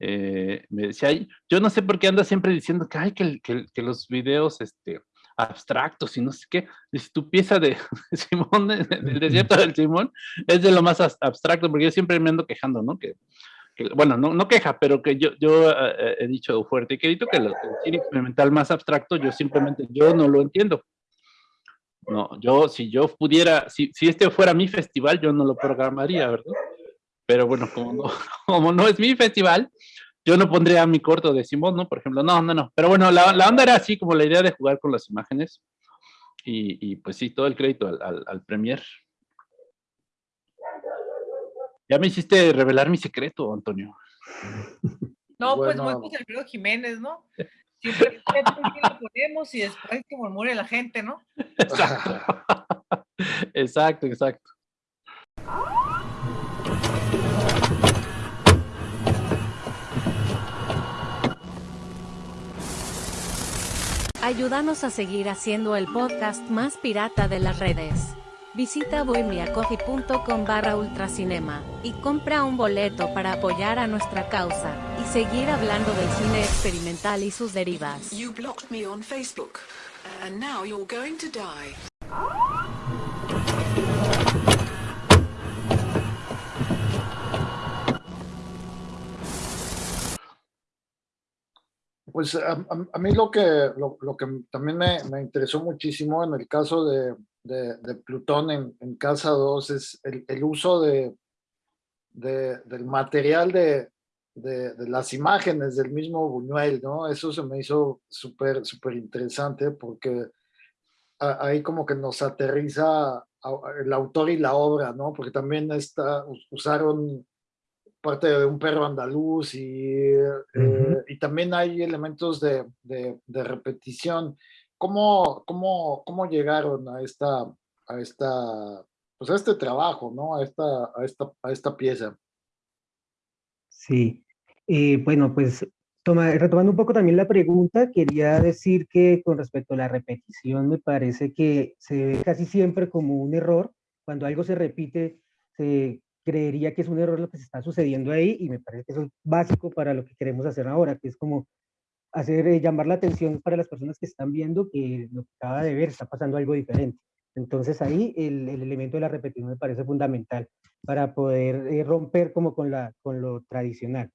eh, me decía, yo no sé por qué anda siempre diciendo que, que, los videos este, abstractos y no sé qué. Dice, tu pieza de Simón, del desierto del Simón, es de lo más abstracto, porque yo siempre me ando quejando, ¿no? Que, bueno, no, no, queja, pero que yo, yo eh, he dicho fuerte y que dicho que el cine experimental más abstracto, yo simplemente, yo no lo entiendo. No, yo, si yo pudiera, si, si este fuera mi festival, yo no lo programaría, ¿verdad? Pero bueno, como no, como no es mi festival, yo no pondría mi corto de Simón, ¿no? Por ejemplo, no, no, no. Pero bueno, la, la onda era así, como la idea de jugar con las imágenes. Y, y pues sí, todo el crédito al, al, al Premier. Ya me hiciste revelar mi secreto, Antonio. No, pues muy José Alfredo Jiménez, ¿no? Siempre lo ponemos y después que murmure la gente, ¿no? Exacto, exacto. exacto. Ayúdanos a seguir haciendo el podcast más pirata de las redes. Visita bohemiacoffee.com barra ultracinema y compra un boleto para apoyar a nuestra causa y seguir hablando del cine experimental y sus derivas. You blocked me on Facebook and now you're going to die. Pues a, mí lo que, lo, lo que también me, me, interesó muchísimo en el caso de, de, Plutón en, en, Casa 2 es el, el uso de, de, del material de, de, las imágenes del mismo Buñuel, ¿no? Eso se me hizo súper, súper interesante porque ahí como que nos aterriza el autor y la obra, ¿no? Porque también está, usaron parte de un perro andaluz y, eh, y también hay elementos de, de, de repetición. ¿Cómo, cómo, cómo llegaron a esta, a esta, pues a este trabajo, ¿no? A esta, a esta, a esta pieza. Sí, eh, bueno, pues toma, retomando un poco también la pregunta, quería decir que con respecto a la repetición, me parece que se ve casi siempre como un error. Cuando algo se repite, se creería que es un error lo que se está sucediendo ahí y me parece que eso es básico para lo que queremos hacer ahora, que es como hacer eh, llamar la atención para las personas que están viendo que lo que acaba de ver está pasando algo diferente. Entonces ahí el, el elemento de la repetición me parece fundamental para poder eh, romper como con, la, con lo tradicional.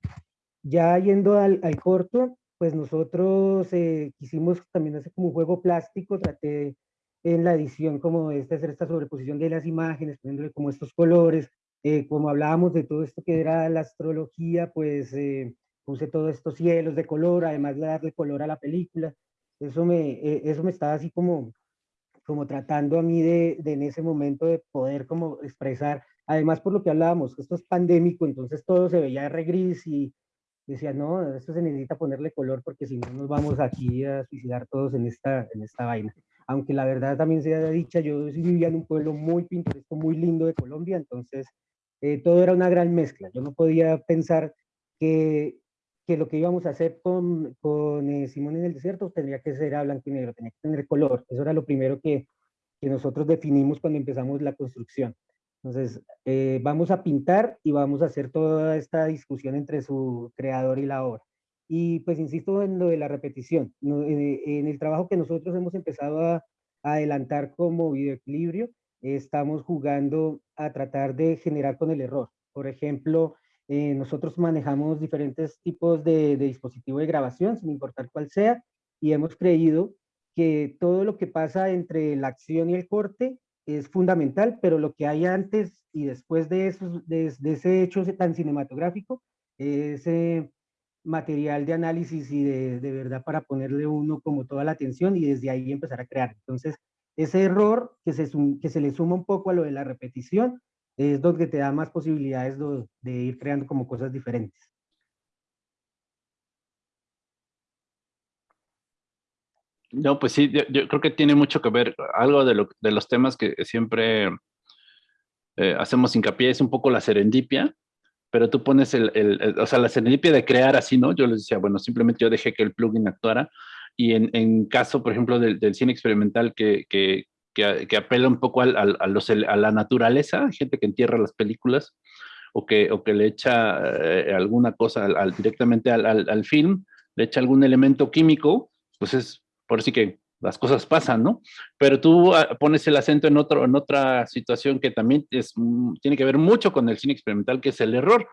Ya yendo al, al corto, pues nosotros eh, quisimos también hacer como un juego plástico, traté en la edición como de hacer esta sobreposición de las imágenes, poniéndole como estos colores, como hablábamos de todo esto que era la astrología, pues puse todos estos cielos de color, además de darle color a la película. Eso me, eh, eso me estaba así como, como tratando a mí de, de, en ese momento de poder como expresar, además por lo que hablábamos, esto es pandémico, entonces todo se veía re gris y decía, no, esto se necesita ponerle color porque si no nos vamos aquí a suicidar todos en esta, en esta vaina. Aunque la verdad también sea dicha, yo vivía en un pueblo muy pintoresco, muy lindo de Colombia, entonces eh, todo era una gran mezcla. Yo no podía pensar que que lo que íbamos a hacer con, con eh, Simón en el desierto tendría que ser a blanco y negro, tenía que tener color. Eso era lo primero que, que nosotros definimos cuando empezamos la construcción. Entonces, eh, vamos a pintar y vamos a hacer toda esta discusión entre su creador y la obra. Y pues insisto en lo de la repetición. en, en, el trabajo que nosotros hemos empezado a, a adelantar como videoequilibrio, estamos jugando a tratar de generar con el error. Por ejemplo, eh, nosotros manejamos diferentes tipos de, de dispositivo de grabación, sin importar cuál sea, y hemos creído que todo lo que pasa entre la acción y el corte es fundamental, pero lo que hay antes y después de, esos, de, ese hecho tan cinematográfico es material de análisis y de, de, verdad para ponerle uno como toda la atención y desde ahí empezar a crear. Entonces, ese error que se, que se le suma un poco a lo de la repetición, es donde te da más posibilidades de, ir creando como cosas diferentes. No, pues sí, yo, creo que tiene mucho que ver, algo de, lo, de los temas que siempre eh, hacemos hincapié es un poco la serendipia, pero tú pones el, el, o sea, la serendipia de crear así, ¿no? Yo les decía, bueno, simplemente yo dejé que el plugin actuara, y en, en caso, por ejemplo, del, del cine experimental que, que, que, apela un poco al, a, los, a, la naturaleza, gente que entierra las películas o que, o que le echa eh, alguna cosa al, directamente al, al, film, le echa algún elemento químico, pues es por así que las cosas pasan, ¿no? Pero tú ah, pones el acento en, otro, en otra situación que también es, mm, tiene que ver mucho con el cine experimental, que es el error.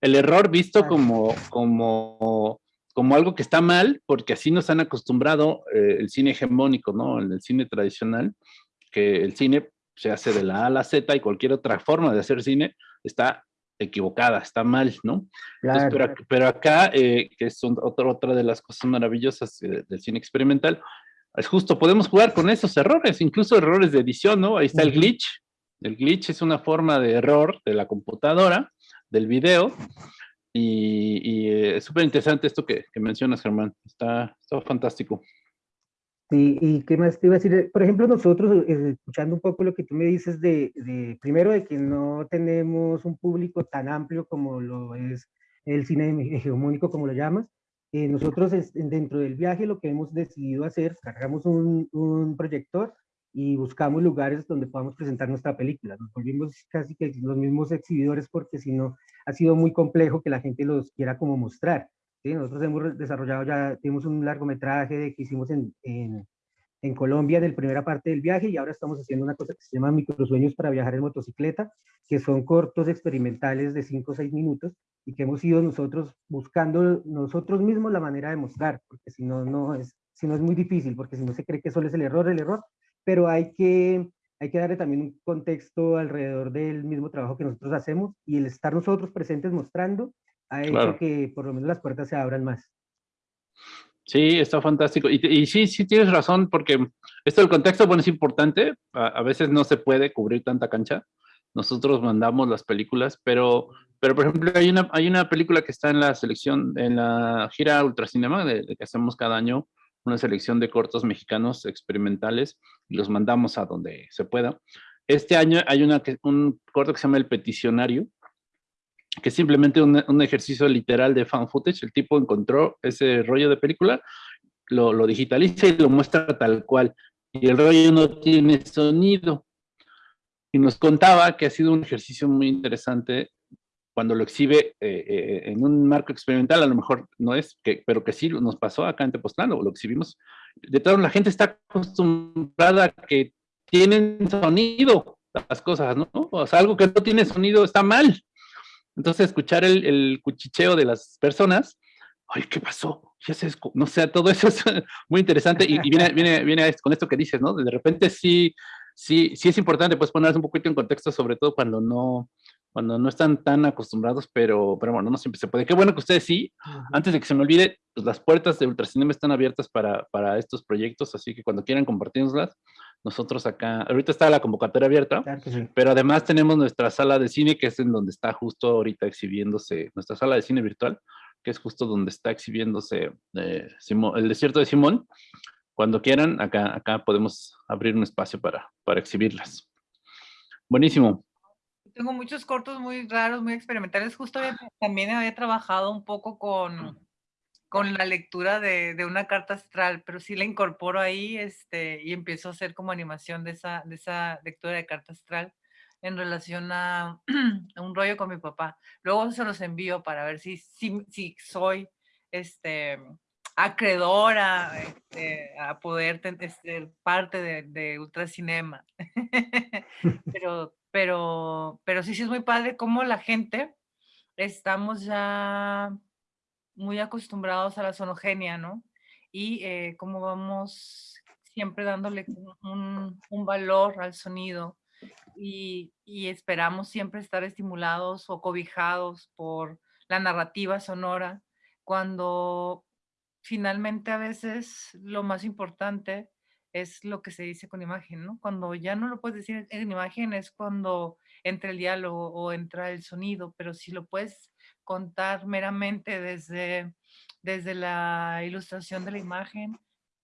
El error visto como, como, como algo que está mal, porque así nos han acostumbrado eh, el cine hegemónico, ¿no? El, el cine tradicional, que el cine se hace de la A a la Z y cualquier otra forma de hacer cine está equivocada, está mal, ¿no? pero, acá, eh, que es otra, otra de las cosas maravillosas del cine experimental, es justo, podemos jugar con esos errores, incluso errores de edición, ¿no? Ahí está el glitch. El glitch es una forma de error de la computadora, del video, y, eh, es súper interesante esto que, mencionas, Germán. Está, está fantástico. Sí, y qué más te iba a decir, por ejemplo, nosotros, eh, escuchando un poco lo que tú me dices de, de, primero, de que no tenemos un público tan amplio como lo es el cine hegemónico, como lo llamas, eh, nosotros dentro del viaje lo que hemos decidido hacer, cargamos un, un, proyector y buscamos lugares donde podamos presentar nuestra película. Nos volvimos casi que los mismos exhibidores porque si no ha sido muy complejo que la gente los quiera como mostrar. ¿sí? Nosotros hemos desarrollado ya, tenemos un largometraje que hicimos en, en, en Colombia en la primera parte del viaje y ahora estamos haciendo una cosa que se llama microsueños para viajar en motocicleta, que son cortos experimentales de 5 o 6 minutos y que hemos ido nosotros buscando nosotros mismos la manera de mostrar, porque si no, no es, si no es muy difícil, porque si no se cree que solo es el error, el error, pero hay que, hay que darle también un contexto alrededor del mismo trabajo que nosotros hacemos y el estar nosotros presentes mostrando ha hecho que por lo menos las puertas se abran más. Sí, está fantástico. Y, y, sí, sí tienes razón, porque esto del contexto, bueno, es importante. A, veces no se puede cubrir tanta cancha. Nosotros mandamos las películas, pero, pero por ejemplo, hay una, hay una película que está en la selección, en la gira Ultracinema, de, de que hacemos cada año, una selección de cortos mexicanos experimentales, y los mandamos a donde se pueda. Este año hay una, un corto que se llama El Peticionario, que es simplemente un, ejercicio literal de fan footage. El tipo encontró ese rollo de película, lo, lo, digitaliza y lo muestra tal cual. Y el rollo no tiene sonido. Y nos contaba que ha sido un ejercicio muy interesante cuando lo exhibe eh, eh, en un marco experimental, a lo mejor no es, que, pero que sí nos pasó acá en Tepoztlán, lo, lo exhibimos. De todo, la gente está acostumbrada a que tienen sonido las cosas, ¿no? O sea, algo que no tiene sonido está mal. Entonces, escuchar el, cuchicheo de las personas, ay, ¿qué pasó? Ya se, no sé, todo eso es muy interesante y, viene, viene, viene con esto que dices, ¿no? De repente sí, sí, sí es importante, pues ponerse un poquito en contexto, sobre todo cuando no, cuando no están tan acostumbrados, pero, pero bueno, no siempre se puede. Qué bueno que ustedes sí, antes de que se me olvide, pues las puertas de Ultracinema están abiertas para, para estos proyectos, así que cuando quieran compartirnoslas, nosotros acá, ahorita está la convocatoria abierta, pero además tenemos nuestra sala de cine, que es en donde está justo ahorita exhibiéndose, nuestra sala de cine virtual, que es justo donde está exhibiéndose eh, el desierto de Simón. Cuando quieran, acá, acá podemos abrir un espacio para, para exhibirlas. Buenísimo. Tengo muchos cortos muy raros, muy experimentales. Justo también había trabajado un poco con con la lectura de, de, una carta astral, pero sí la incorporo ahí este, y empiezo a hacer como animación de esa, de esa lectura de carta astral en relación a, un rollo con mi papá. Luego se los envío para ver si, si, si soy este, acreedora este, a poder ser este, parte de, de Ultracinema. pero, pero, pero sí, sí es muy padre cómo la gente estamos ya muy acostumbrados a la sonogenia, ¿no? Y eh, cómo vamos siempre dándole un, valor al sonido y, esperamos siempre estar estimulados o cobijados por la narrativa sonora, cuando finalmente a veces lo más importante es lo que se dice con imagen, ¿no? Cuando ya no lo puedes decir en imagen es cuando entra el diálogo o entra el sonido, pero si lo puedes contar meramente desde, desde la ilustración de la imagen,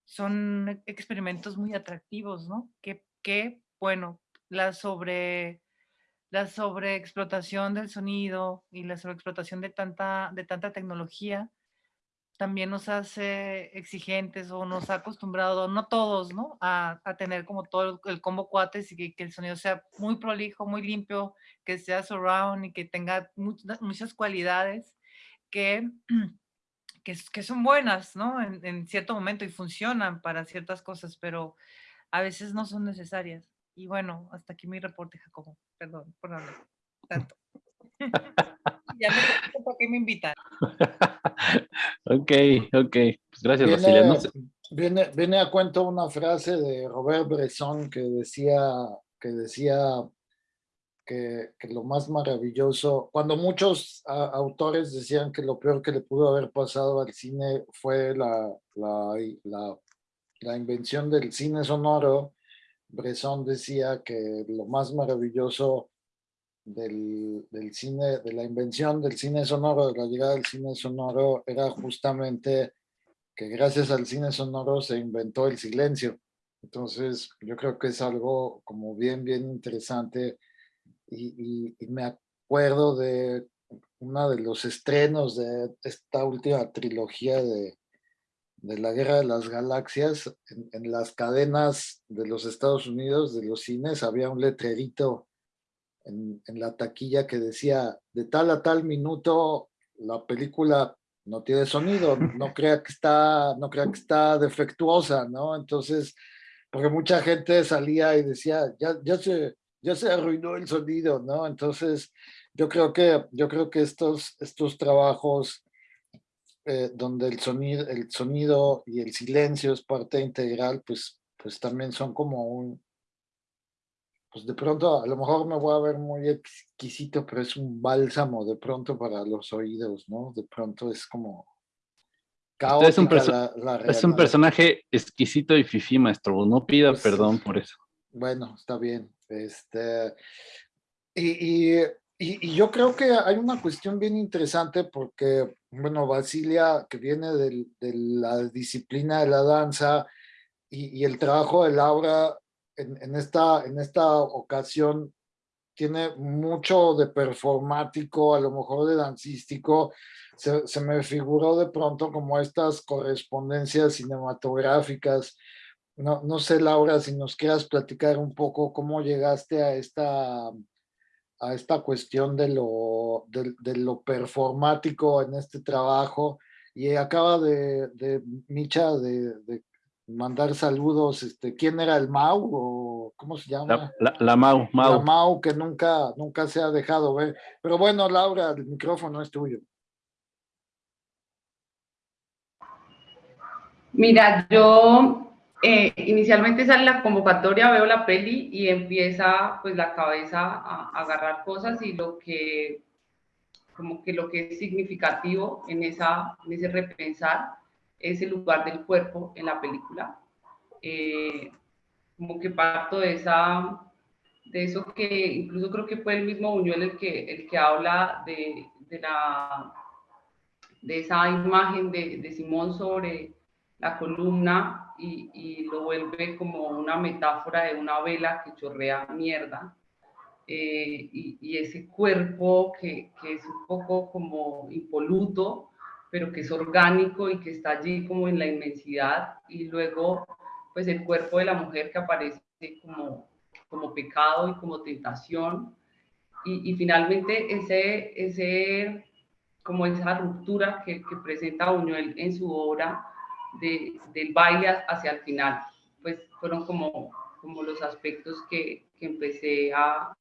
son experimentos muy atractivos, ¿no? Que, que bueno, la sobre la sobreexplotación del sonido y la sobreexplotación de tanta, de tanta tecnología también nos hace exigentes o nos ha acostumbrado, no todos, ¿no? A, tener como todo el, combo cuates y que, el sonido sea muy prolijo, muy limpio, que sea surround y que tenga muchas cualidades que, que, son buenas, ¿no? En, cierto momento y funcionan para ciertas cosas, pero a veces no son necesarias. Y bueno, hasta aquí mi reporte, Jacobo. Perdón por hablar tanto. ya me por qué me invitan. ok, ok. Pues gracias, viene, Viene, viene, a cuento una frase de Robert Bresson que decía, que decía que, que lo más maravilloso, cuando muchos autores decían que lo peor que le pudo haber pasado al cine fue la, la, la, la invención del cine sonoro, Bresson decía que lo más maravilloso del, del, cine, de la invención del cine sonoro, de la llegada del cine sonoro, era justamente que gracias al cine sonoro se inventó el silencio. Entonces, yo creo que es algo como bien, bien interesante y, y, me acuerdo de uno de los estrenos de esta última trilogía de, de la Guerra de las Galaxias, en, en, las cadenas de los Estados Unidos, de los cines, había un letrerito en, la taquilla que decía, de tal a tal minuto la película no tiene sonido, no crea que está, no crea que está defectuosa, ¿no? Entonces, porque mucha gente salía y decía, ya, ya, se, ya se arruinó el sonido, ¿no? Entonces, yo creo que, yo creo que estos, estos trabajos eh, donde el sonido, el sonido y el silencio es parte integral, pues, pues también son como un, pues de pronto a lo mejor me voy a ver muy exquisito, pero es un bálsamo de pronto para los oídos, ¿no? De pronto es como es un, es un personaje exquisito y fifí, maestro. No pida pues perdón por eso. Bueno, está bien. Este, y, y, y, yo creo que hay una cuestión bien interesante porque, bueno, Basilia, que viene de la disciplina de la danza y, y el trabajo de Laura en, esta, en esta ocasión tiene mucho de performático, a lo mejor de dancístico, se, se, me figuró de pronto como estas correspondencias cinematográficas. No, no sé, Laura, si nos quieras platicar un poco cómo llegaste a esta, a esta cuestión de lo, de, lo performático en este trabajo. Y acaba de, de Micha de, de mandar saludos, este, ¿quién era el Mau o cómo se llama? La, Mau, Mau. La Mau que nunca, nunca se ha dejado ver. Pero bueno, Laura, el micrófono es tuyo. Mira, yo eh, inicialmente sale la convocatoria, veo la peli y empieza pues la cabeza a, a agarrar cosas y lo que como que lo que es significativo en, esa, en ese repensar es el lugar del cuerpo en la película. Eh, como que parto de esa de eso que incluso creo que fue el mismo Buñuel el que, el que habla de, de, la, de esa imagen de, de Simón sobre la columna y, y, lo vuelve como una metáfora de una vela que chorrea mierda. Eh, y, y, ese cuerpo que, que, es un poco como impoluto, pero que es orgánico y que está allí como en la inmensidad y luego pues el cuerpo de la mujer que aparece como, como pecado y como tentación y, y finalmente ese, ese, como esa ruptura que, que presenta Buñuel en su obra de, del baile hacia el final, pues fueron como, como los aspectos que, que empecé a,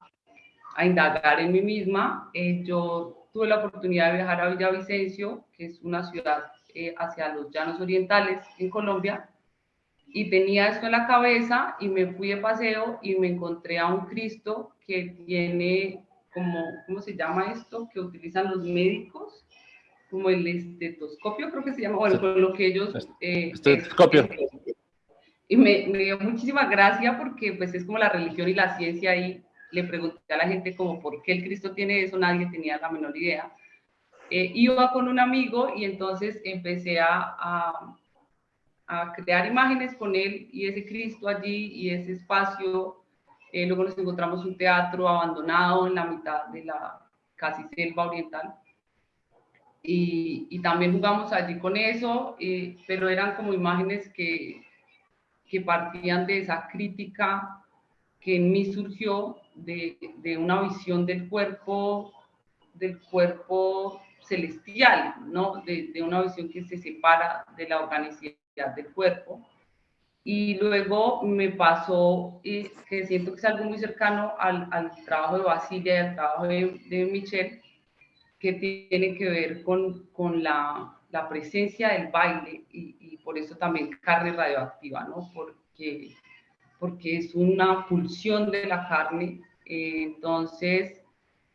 a indagar en mí misma. Eh, yo tuve la oportunidad de viajar a Villavicencio, que es una ciudad eh, hacia los llanos orientales en Colombia, y tenía esto en la cabeza y me fui de paseo y me encontré a un Cristo que tiene como, ¿cómo se llama esto? Que utilizan los médicos, como el estetoscopio, creo que se llama, bueno, con lo que ellos... Eh, estetoscopio. y me, me, dio muchísima gracia porque pues es como la religión y la ciencia ahí le pregunté a la gente como por qué el Cristo tiene eso, nadie tenía la menor idea. Eh, iba con un amigo y entonces empecé a, a, crear imágenes con él y ese Cristo allí y ese espacio. Eh, luego nos encontramos un teatro abandonado en la mitad de la casi selva oriental. y, también jugamos allí con eso, pero eran como imágenes que, que partían de esa crítica que en mí surgió de, de, una visión del cuerpo, del cuerpo celestial, ¿no? De, de, una visión que se separa de la organicidad del cuerpo. Y luego me pasó, y que siento que es algo muy cercano al, al trabajo de Basilia y al trabajo de, de Michelle, que tiene que ver con, con la, la, presencia del baile y, y, por eso también carne radioactiva, ¿no? Porque, porque es una pulsión de la carne. Eh, entonces,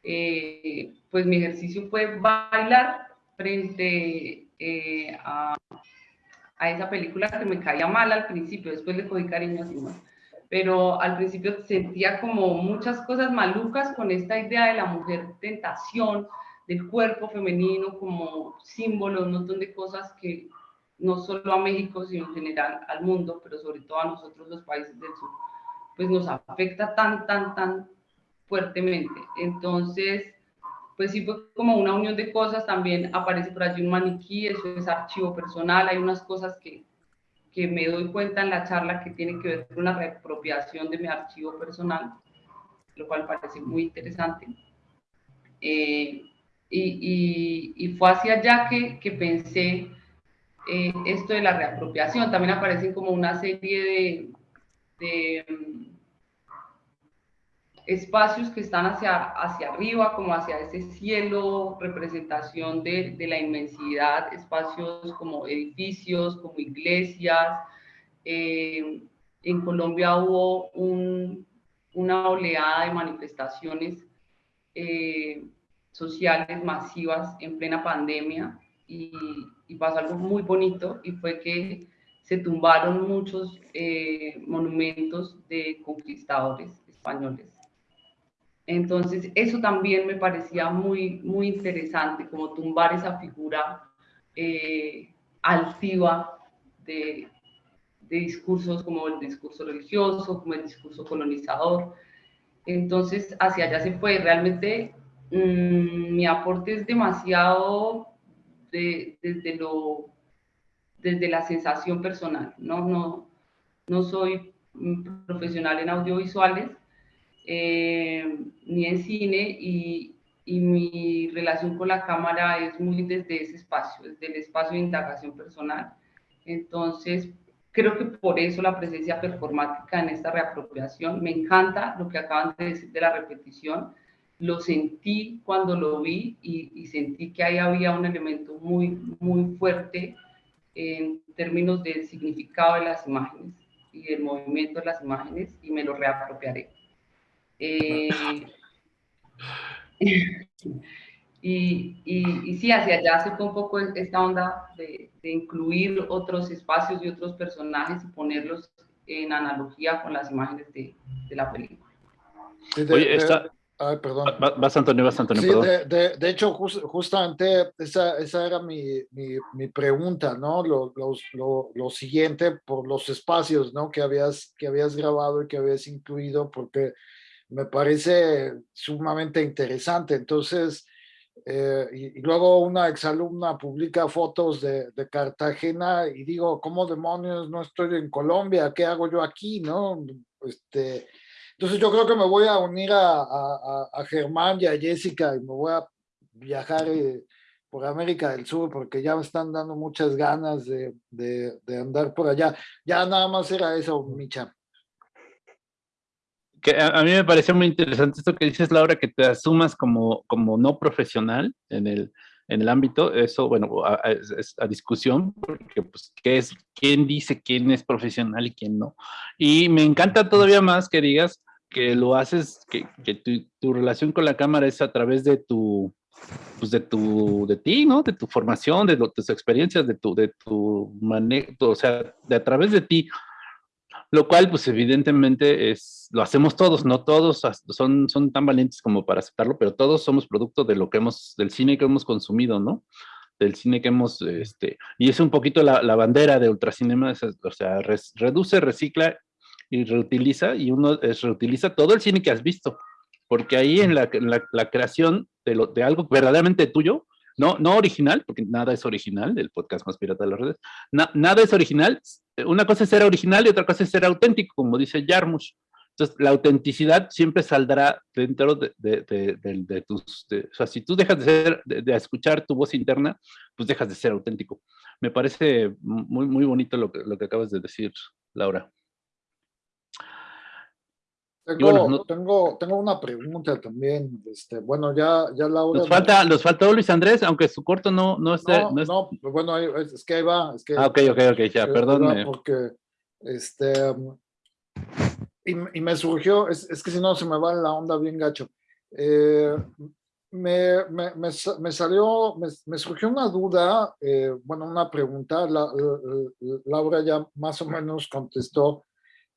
eh, pues mi ejercicio fue bailar frente eh, a, a, esa película que me caía mal al principio, después le cogí cariño así más. Pero al principio sentía como muchas cosas malucas con esta idea de la mujer tentación, del cuerpo femenino como símbolo, un montón de cosas que no solo a México, sino en general al mundo, pero sobre todo a nosotros los países del sur, pues nos afecta tan, tan, tan fuertemente. Entonces, pues sí fue como una unión de cosas, también aparece por allí un maniquí, eso es archivo personal, hay unas cosas que, que me doy cuenta en la charla que tienen que ver con una reapropiación de mi archivo personal, lo cual parece muy interesante. Eh, y, fue hacia allá que, que pensé eh, esto de la reapropiación. También aparecen como una serie de, mm, espacios que están hacia, hacia arriba, como hacia ese cielo, representación de, de la inmensidad, espacios como edificios, como iglesias. Eh, en Colombia hubo un, una oleada de manifestaciones eh, sociales masivas en plena pandemia y, pasó algo muy bonito y fue que se tumbaron muchos eh, monumentos de conquistadores españoles. Entonces, eso también me parecía muy, muy interesante, como tumbar esa figura eh, altiva de, de discursos como el discurso religioso, como el discurso colonizador. Entonces, hacia allá se fue. Realmente Mm, mi aporte es demasiado desde, lo, desde la sensación personal, ¿no? No, no soy profesional en audiovisuales eh, ni en cine y, y, mi relación con la cámara es muy desde ese espacio, desde el espacio de indagación personal. Entonces, creo que por eso la presencia performática en esta reapropiación, me encanta lo que acaban de decir de la repetición, lo sentí cuando lo vi y, sentí que ahí había un elemento muy, muy fuerte en términos del significado de las imágenes y del movimiento de las imágenes y me lo reapropiaré. Eh, y, y, sí, hacia allá se fue un poco esta onda de, incluir otros espacios y otros personajes y ponerlos en analogía con las imágenes de, de la película. Oye, esta, Ay, perdón. Vas, Antonio, vas, Antonio. Sí, de, de, hecho, justamente esa, esa era mi, mi, mi, pregunta, ¿no? Lo, lo, lo, siguiente, por los espacios, ¿no? Que habías, que habías grabado y que habías incluido, porque me parece sumamente interesante. Entonces, eh, y, luego una exalumna publica fotos de, de, Cartagena y digo, ¿cómo demonios no estoy en Colombia? ¿Qué hago yo aquí, no? Este entonces yo creo que me voy a unir a, a, Germán y a Jessica y me voy a viajar eh, por América del Sur porque ya me están dando muchas ganas de, de, andar por allá. Ya nada más era eso, Micha. Que a, mí me pareció muy interesante esto que dices, Laura, que te asumas como, como no profesional en el, en el ámbito, eso, bueno, es, a, discusión, porque pues, ¿qué es, quién dice quién es profesional y quién no? Y me encanta todavía más que digas que lo haces, que, que tu, tu, relación con la cámara es a través de tu, pues de tu, de ti, ¿no? De tu formación, de, tus experiencias, de tu, de tu manejo, o sea, de a través de ti, lo cual, pues evidentemente es, lo hacemos todos, no todos son, son tan valientes como para aceptarlo, pero todos somos producto de lo que hemos, del cine que hemos consumido, ¿no? Del cine que hemos, este, y es un poquito la, la bandera de Ultracinema, o sea, reduce, recicla y reutiliza, y uno reutiliza todo el cine que has visto, porque ahí en la, la, creación de, lo, de algo verdaderamente tuyo, no, no original, porque nada es original, el podcast más pirata de las redes, nada es original, una cosa es ser original y otra cosa es ser auténtico, como dice Jarmusch. Entonces, la autenticidad siempre saldrá dentro de, de, tus... o sea, si tú dejas de, ser, de, escuchar tu voz interna, pues dejas de ser auténtico. Me parece muy, muy bonito lo que, lo que acabas de decir, Laura. Tengo, tengo, tengo, una pregunta también. Este, bueno, ya, ya Laura. Nos falta, nos faltó Luis Andrés, aunque su corto no, no esté. No, no, bueno, es, que ahí va. Es que, ah, ok, ok, ok, ya, perdón. Porque, este, y, y, me surgió, es, es, que si no se me va la onda bien gacho. Eh, me, me, me, me, salió, me, surgió una duda, eh, bueno, una pregunta. La, Laura ya más o menos contestó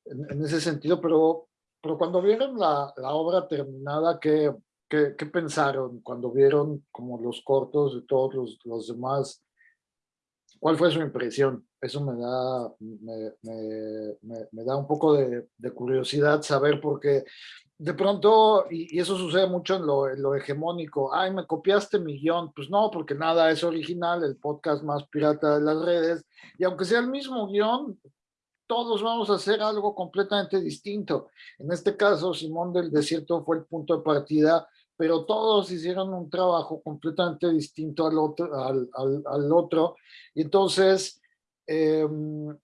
en, en ese sentido, pero pero cuando vieron la, la obra terminada, ¿qué, ¿qué, qué, pensaron? Cuando vieron como los cortos de todos los, los demás, ¿cuál fue su impresión? Eso me da, me, me, me, da un poco de, de, curiosidad saber porque de pronto, y, y eso sucede mucho en lo, en lo, hegemónico, ay, me copiaste mi guion, pues no, porque nada es original, el podcast más pirata de las redes, y aunque sea el mismo guion, todos vamos a hacer algo completamente distinto. En este caso, Simón del Desierto fue el punto de partida, pero todos hicieron un trabajo completamente distinto al otro. Y entonces, em,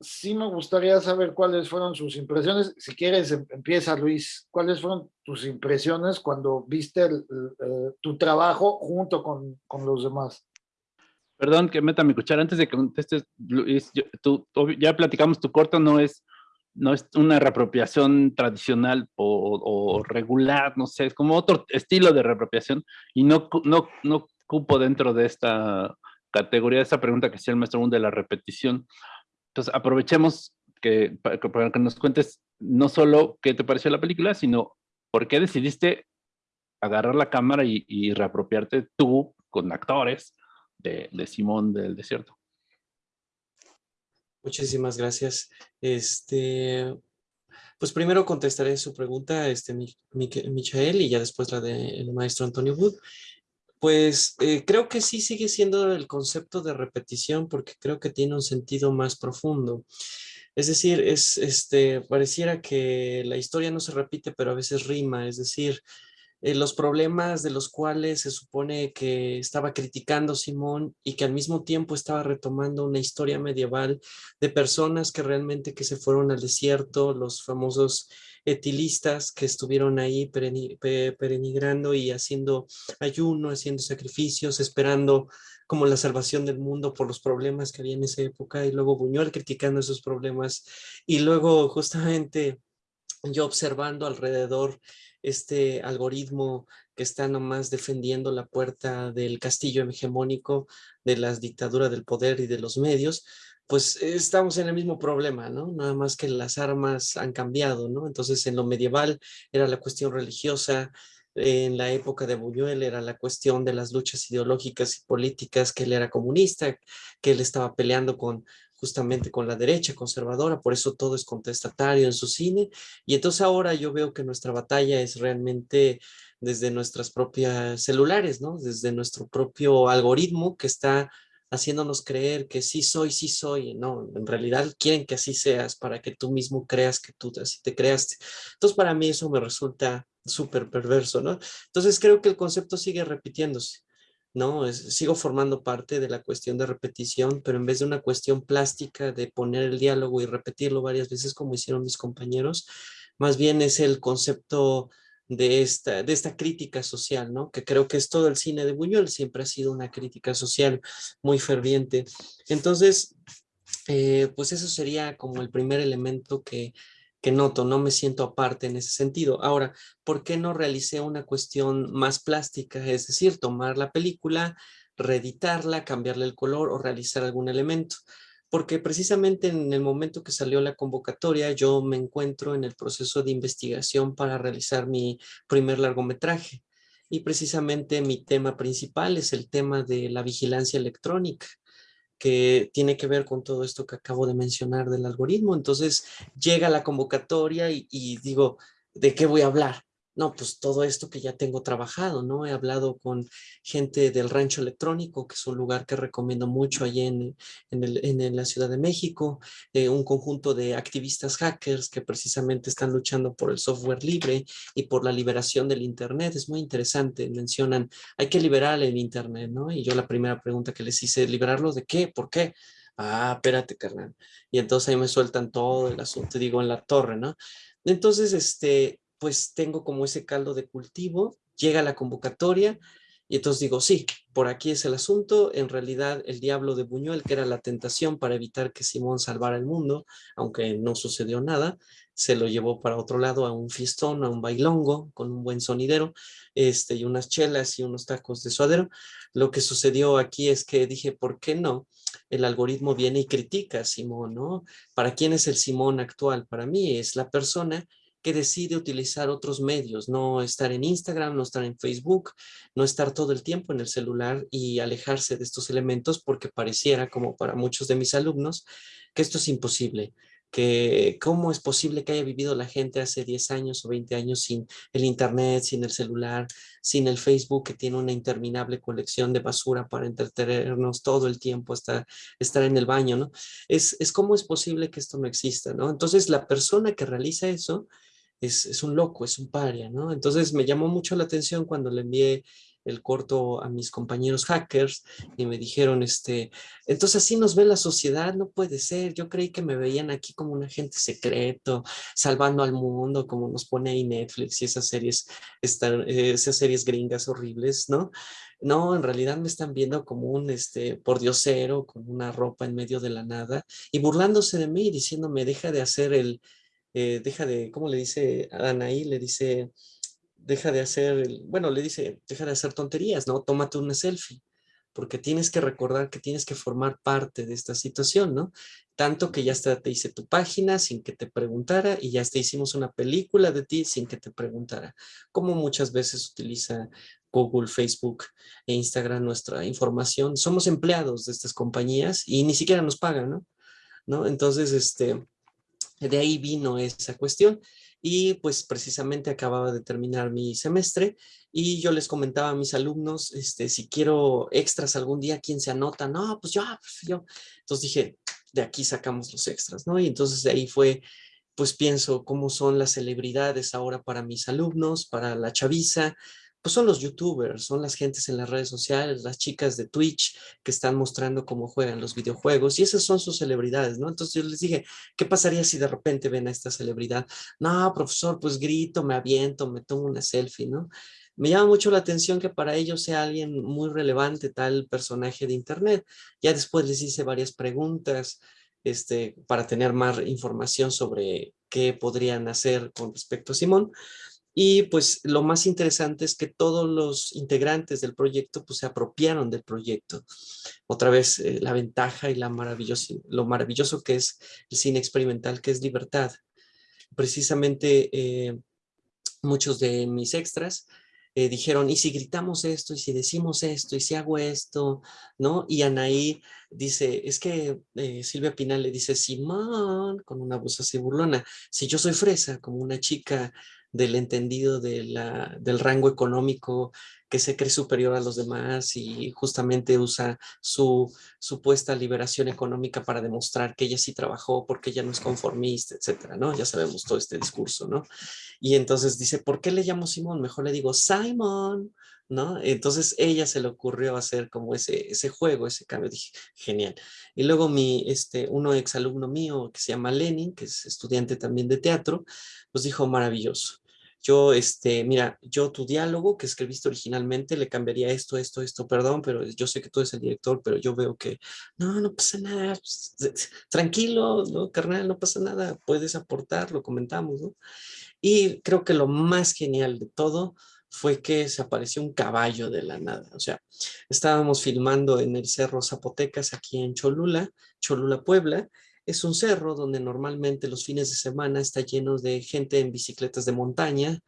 sí me gustaría saber cuáles fueron sus impresiones. Si quieres, em, empieza Luis. ¿Cuáles fueron tus impresiones cuando viste tu trabajo junto con, con los demás? Perdón que meta mi cuchara antes de que contestes, Luis, tú, ya platicamos, tu corto no es, no es una reapropiación tradicional o, regular, no sé, es como otro estilo de reapropiación y no, no, no cupo dentro de esta categoría, esa pregunta que hacía el maestro de la repetición. Entonces aprovechemos que, para, que nos cuentes no solo qué te pareció la película, sino por qué decidiste agarrar la cámara y, y reapropiarte tú con actores de, Simón del Desierto. Muchísimas gracias. Este, pues primero contestaré su pregunta, este, Michael, y ya después la del maestro Antonio Wood. Pues eh, creo que sí sigue siendo el concepto de repetición porque creo que tiene un sentido más profundo. Es decir, es, este, pareciera que la historia no se repite, pero a veces rima. Es decir, eh, los problemas de los cuales se supone que estaba criticando Simón y que al mismo tiempo estaba retomando una historia medieval de personas que realmente que se fueron al desierto, los famosos etilistas que estuvieron ahí perenigrando y haciendo ayuno, haciendo sacrificios, esperando como la salvación del mundo por los problemas que había en esa época y luego Buñuel criticando esos problemas y luego justamente yo observando alrededor este algoritmo que está nomás defendiendo la puerta del castillo hegemónico, de las dictaduras del poder y de los medios, pues estamos en el mismo problema, ¿no? Nada más que las armas han cambiado, ¿no? Entonces en lo medieval era la cuestión religiosa, en la época de Buñuel era la cuestión de las luchas ideológicas y políticas, que él era comunista, que él estaba peleando con justamente con la derecha conservadora, por eso todo es contestatario en su cine. Y entonces ahora yo veo que nuestra batalla es realmente desde nuestras propias celulares, ¿no? Desde nuestro propio algoritmo que está haciéndonos creer que sí soy, sí soy, no, en realidad quieren que así seas para que tú mismo creas que tú así te creaste. Entonces para mí eso me resulta súper perverso, ¿no? Entonces creo que el concepto sigue repitiéndose. ¿No? sigo formando parte de la cuestión de repetición, pero en vez de una cuestión plástica de poner el diálogo y repetirlo varias veces como hicieron mis compañeros, más bien es el concepto de esta, de esta crítica social, ¿no? Que creo que es todo el cine de Buñuel, siempre ha sido una crítica social muy ferviente. Entonces, eh, pues eso sería como el primer elemento que, que noto, no me siento aparte en ese sentido. Ahora, ¿por qué no realicé una cuestión más plástica? Es decir, tomar la película, reeditarla, cambiarle el color o realizar algún elemento. Porque precisamente en el momento que salió la convocatoria, yo me encuentro en el proceso de investigación para realizar mi primer largometraje. Y precisamente mi tema principal es el tema de la vigilancia electrónica que tiene que ver con todo esto que acabo de mencionar del algoritmo. Entonces llega la convocatoria y, digo, ¿de qué voy a hablar? No, pues todo esto que ya tengo trabajado, ¿no? He hablado con gente del Rancho Electrónico, que es un lugar que recomiendo mucho allí en, en, la Ciudad de México, eh, un conjunto de activistas hackers que precisamente están luchando por el software libre y por la liberación del Internet. Es muy interesante, mencionan, hay que liberar el Internet, ¿no? Y yo la primera pregunta que les hice, ¿liberarlo de qué? ¿Por qué? Ah, espérate, carnal. Y entonces ahí me sueltan todo el asunto, digo, en la torre, ¿no? Entonces, este, pues tengo como ese caldo de cultivo, llega la convocatoria y entonces digo, sí, por aquí es el asunto, en realidad el diablo de Buñuel, que era la tentación para evitar que Simón salvara el mundo, aunque no sucedió nada, se lo llevó para otro lado a un fiestón, a un bailongo, con un buen sonidero, este, y unas chelas y unos tacos de suadero. Lo que sucedió aquí es que dije, ¿por qué no? El algoritmo viene y critica a Simón, ¿no? ¿Para quién es el Simón actual? Para mí es la persona que decide utilizar otros medios, no estar en Instagram, no estar en Facebook, no estar todo el tiempo en el celular y alejarse de estos elementos porque pareciera, como para muchos de mis alumnos, que esto es imposible que cómo es posible que haya vivido la gente hace 10 años o 20 años sin el internet, sin el celular, sin el Facebook que tiene una interminable colección de basura para entretenernos todo el tiempo hasta estar en el baño, ¿no? Es, es cómo es posible que esto no exista, ¿no? Entonces la persona que realiza eso es, un loco, es un paria, ¿no? Entonces me llamó mucho la atención cuando le envié el corto a mis compañeros hackers y me dijeron, este, entonces así nos ve la sociedad, no puede ser, yo creí que me veían aquí como un agente secreto, salvando al mundo, como nos pone ahí Netflix y esas series, esas series gringas horribles, ¿no? No, en realidad me están viendo como un este, pordiosero con una ropa en medio de la nada y burlándose de mí, diciéndome, deja de hacer el, eh, deja de, ¿cómo le dice a Anaí? Le dice, deja de hacer, bueno, le dice, deja de hacer tonterías, ¿no? Tómate una selfie, porque tienes que recordar que tienes que formar parte de esta situación, ¿no? Tanto que ya te hice tu página sin que te preguntara y ya hasta hicimos una película de ti sin que te preguntara. Como muchas veces utiliza Google, Facebook e Instagram nuestra información. Somos empleados de estas compañías y ni siquiera nos pagan, ¿no? ¿No? Entonces, este, de ahí vino esa cuestión y pues precisamente acababa de terminar mi semestre y yo les comentaba a mis alumnos, este, si quiero extras algún día, ¿quién se anota? No, pues yo, pues yo. Entonces dije, de aquí sacamos los extras, ¿no? Y entonces de ahí fue, pues pienso cómo son las celebridades ahora para mis alumnos, para la chaviza, pues son los youtubers, son las gentes en las redes sociales, las chicas de Twitch que están mostrando cómo juegan los videojuegos y esas son sus celebridades, ¿no? Entonces yo les dije, ¿qué pasaría si de repente ven a esta celebridad? No, profesor, pues grito, me aviento, me tomo una selfie, ¿no? Me llama mucho la atención que para ellos sea alguien muy relevante tal personaje de internet. Ya después les hice varias preguntas este, para tener más información sobre qué podrían hacer con respecto a Simón. Y pues lo más interesante es que todos los integrantes del proyecto pues se apropiaron del proyecto. Otra vez eh, la ventaja y la maravilloso, lo maravilloso que es el cine experimental, que es libertad. Precisamente eh, muchos de mis extras eh, dijeron, ¿y si gritamos esto? ¿Y si decimos esto? ¿Y si hago esto? ¿No? Y Anaí dice, es que Silvia Pinal le dice, Simón, con una voz así burlona, si yo soy fresa, como una chica del entendido de la, del rango económico que se cree superior a los demás y justamente usa su supuesta liberación económica para demostrar que ella sí trabajó porque ella no es conformista, etcétera, ¿no? Ya sabemos todo este discurso, ¿no? Y entonces dice, ¿por qué le llamo Simón? Mejor le digo Simon, ¿no? Entonces ella se le ocurrió hacer como ese, ese juego, ese cambio, dije, genial. Y luego mi, este, uno exalumno mío que se llama Lenin, que es estudiante también de teatro, pues dijo, maravilloso yo, este, mira, yo tu diálogo que escribiste originalmente le cambiaría esto, esto, esto, perdón, pero yo sé que tú eres el director, pero yo veo que, no, no pasa nada, pues, tranquilo, no, carnal, no pasa nada, puedes aportar, lo comentamos, ¿no? Y creo que lo más genial de todo fue que se apareció un caballo de la nada, o sea, estábamos filmando en el Cerro Zapotecas aquí en Cholula, Cholula, Puebla, es un cerro donde normalmente los fines de semana está lleno de gente en bicicletas de montaña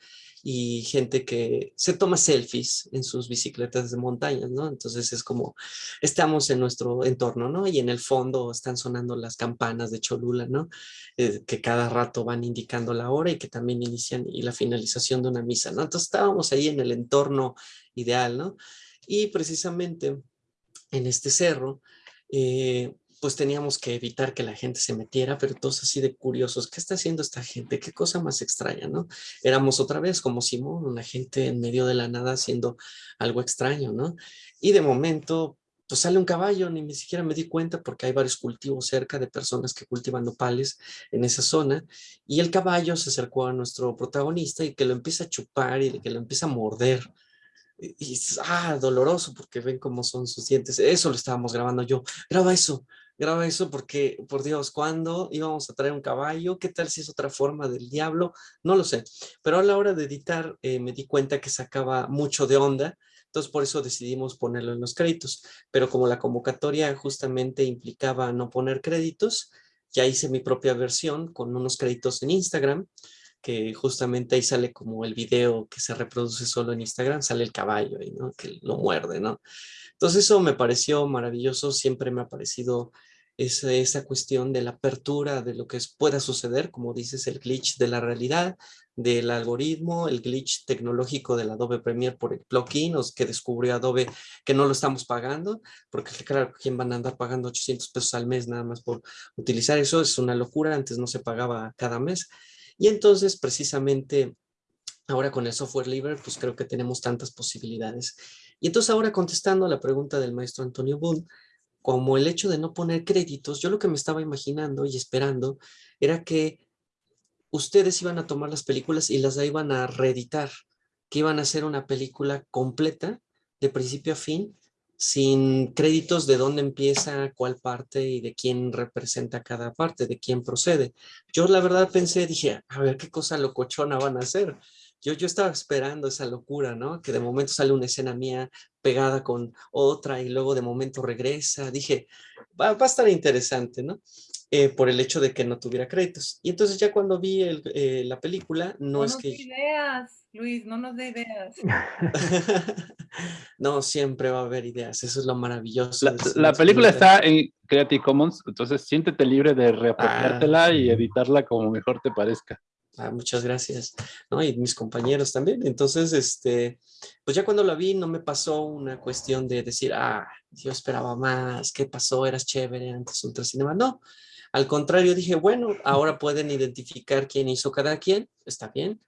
y gente que se toma selfies en sus bicicletas de montaña, ¿no? Entonces es como, estamos en nuestro entorno, ¿no? Y en el fondo están sonando las campanas de Cholula, ¿no? Eh, que cada rato van indicando la hora y que también inician y la finalización de una misa, ¿no? Entonces estábamos ahí en el entorno ideal, ¿no? Y precisamente en este cerro, eh, pues teníamos que evitar que la gente se metiera, pero todos así de curiosos, ¿qué está haciendo esta gente? ¿Qué cosa más extraña, no? Éramos otra vez como Simón, una gente en medio de la nada haciendo algo extraño, ¿no? Y de momento, pues sale un caballo, ni siquiera me di cuenta porque hay varios cultivos cerca de personas que cultivan nopales en esa zona, y el caballo se acercó a nuestro protagonista y que lo empieza a chupar y que lo empieza a morder, y, y ah, doloroso porque ven cómo son sus dientes, eso lo estábamos grabando yo, graba eso, graba eso porque, por Dios, ¿cuándo íbamos a traer un caballo? ¿Qué tal si es otra forma del diablo? No lo sé. Pero a la hora de editar eh, me di cuenta que sacaba mucho de onda, entonces por eso decidimos ponerlo en los créditos. Pero como la convocatoria justamente implicaba no poner créditos, ya hice mi propia versión con unos créditos en Instagram, que justamente ahí sale como el video que se reproduce solo en Instagram, sale el caballo ahí, ¿no? Que lo muerde, ¿no? Entonces eso me pareció maravilloso, siempre me ha parecido esa, cuestión de la apertura de lo que pueda suceder, como dices, el glitch de la realidad, del algoritmo, el glitch tecnológico del Adobe Premiere por el plugin que descubrió Adobe que no lo estamos pagando, porque claro, ¿quién van a andar pagando 800 pesos al mes nada más por utilizar eso? Es una locura, antes no se pagaba cada mes. Y entonces precisamente ahora con el software libre, pues creo que tenemos tantas posibilidades. Y entonces ahora contestando a la pregunta del maestro Antonio Bull, como el hecho de no poner créditos, yo lo que me estaba imaginando y esperando era que ustedes iban a tomar las películas y las iban a reeditar, que iban a hacer una película completa de principio a fin, sin créditos de dónde empieza, cuál parte y de quién representa cada parte, de quién procede. Yo la verdad pensé, dije, a ver qué cosa locochona van a hacer yo, yo estaba esperando esa locura, ¿no? Que de momento sale una escena mía pegada con otra y luego de momento regresa. Dije, va, va a estar interesante, ¿no? Eh, por el hecho de que no tuviera créditos. Y entonces ya cuando vi el, eh, la película, no, no es nos que... dé ideas, Luis, no nos dé ideas. no, siempre va a haber ideas, eso es lo maravilloso. La, la película está en Creative Commons, entonces siéntete libre de reapropiártela Ah, y sí. editarla como mejor te parezca. Ah, muchas gracias, ¿no? Y mis compañeros también. Entonces, este, pues ya cuando la vi no me pasó una cuestión de decir, ah, yo esperaba más, ¿qué pasó? Eras chévere antes Ultracinema. No, al contrario, dije, bueno, ahora pueden identificar quién hizo cada quien, está bien.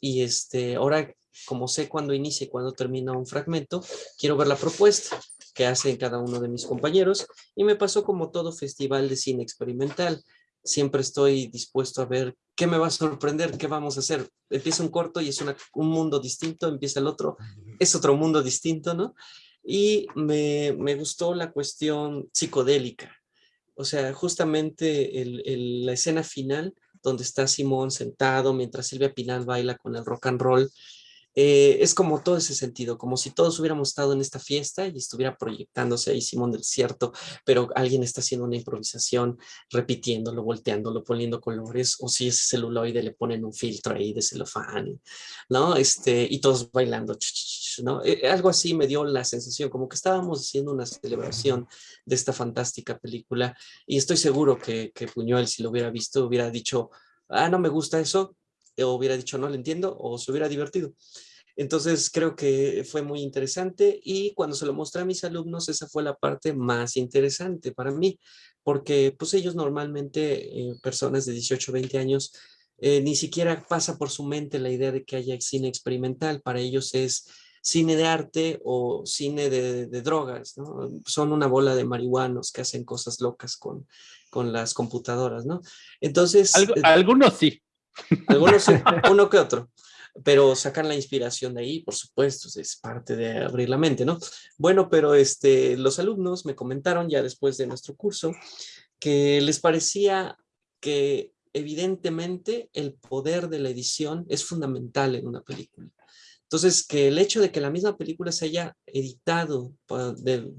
Y este, ahora, como sé cuándo inicia y cuándo termina un fragmento, quiero ver la propuesta que hacen cada uno de mis compañeros. Y me pasó como todo festival de cine experimental siempre estoy dispuesto a ver qué me va a sorprender, qué vamos a hacer. Empieza un corto y es una- un mundo distinto, empieza el otro, es otro mundo distinto, ¿no? Y me, me gustó la cuestión psicodélica. O sea, justamente el- el- la escena final, donde está Simón sentado mientras Silvia Pinal baila con el rock and roll, eh, es como todo ese sentido, como si todos hubiéramos estado en esta fiesta y estuviera proyectándose ahí Simón del Cierto, pero alguien está haciendo una improvisación, repitiéndolo, volteándolo, poniendo colores, o si es celuloide le ponen un filtro ahí de celofán, ¿no? Este, y todos bailando, ¿no? Eh, algo así me dio la sensación, como que estábamos haciendo una celebración de esta fantástica película, y estoy seguro que, que Buñuel, si lo hubiera visto, hubiera dicho, ah, no me gusta eso, hubiera dicho, no lo entiendo, o se hubiera divertido. Entonces creo que fue muy interesante y cuando se lo mostré a mis alumnos, esa fue la parte más interesante para mí, porque pues ellos normalmente, eh, personas de 18, 20 años, eh, ni siquiera pasa por su mente la idea de que haya cine experimental, para ellos es cine de arte o cine de, de drogas, ¿no? Son una bola de marihuanos que hacen cosas locas con, con las computadoras, ¿no? Entonces... Algo- eh, algunos sí. Algunos uno que otro, pero sacan la inspiración de ahí, por supuesto, es parte de abrir la mente, ¿no? Bueno, pero este, los alumnos me comentaron ya después de nuestro curso que les parecía que evidentemente el poder de la edición es fundamental en una película. Entonces, que el hecho de que la misma película se haya editado de-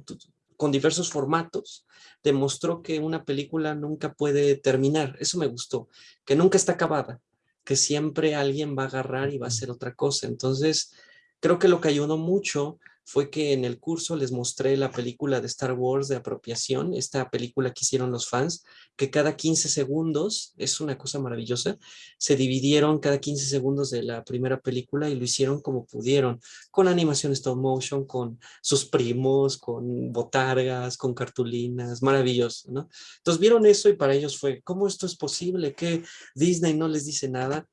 con diversos formatos, demostró que una película nunca puede terminar. Eso me gustó, que nunca está acabada. que siempre alguien va a agarrar y va a hacer otra cosa. Entonces, creo que lo que ayudó mucho fue que en el curso les mostré la película de Star Wars de apropiación, esta película que hicieron los fans, que cada 15 segundos, es una cosa maravillosa, se dividieron cada 15 segundos de la primera película y lo hicieron como pudieron, con animación stop motion, con sus primos, con botargas, con cartulinas, maravilloso, ¿no? Entonces vieron eso y para ellos fue, ¿cómo esto es posible? que Disney no les dice nada?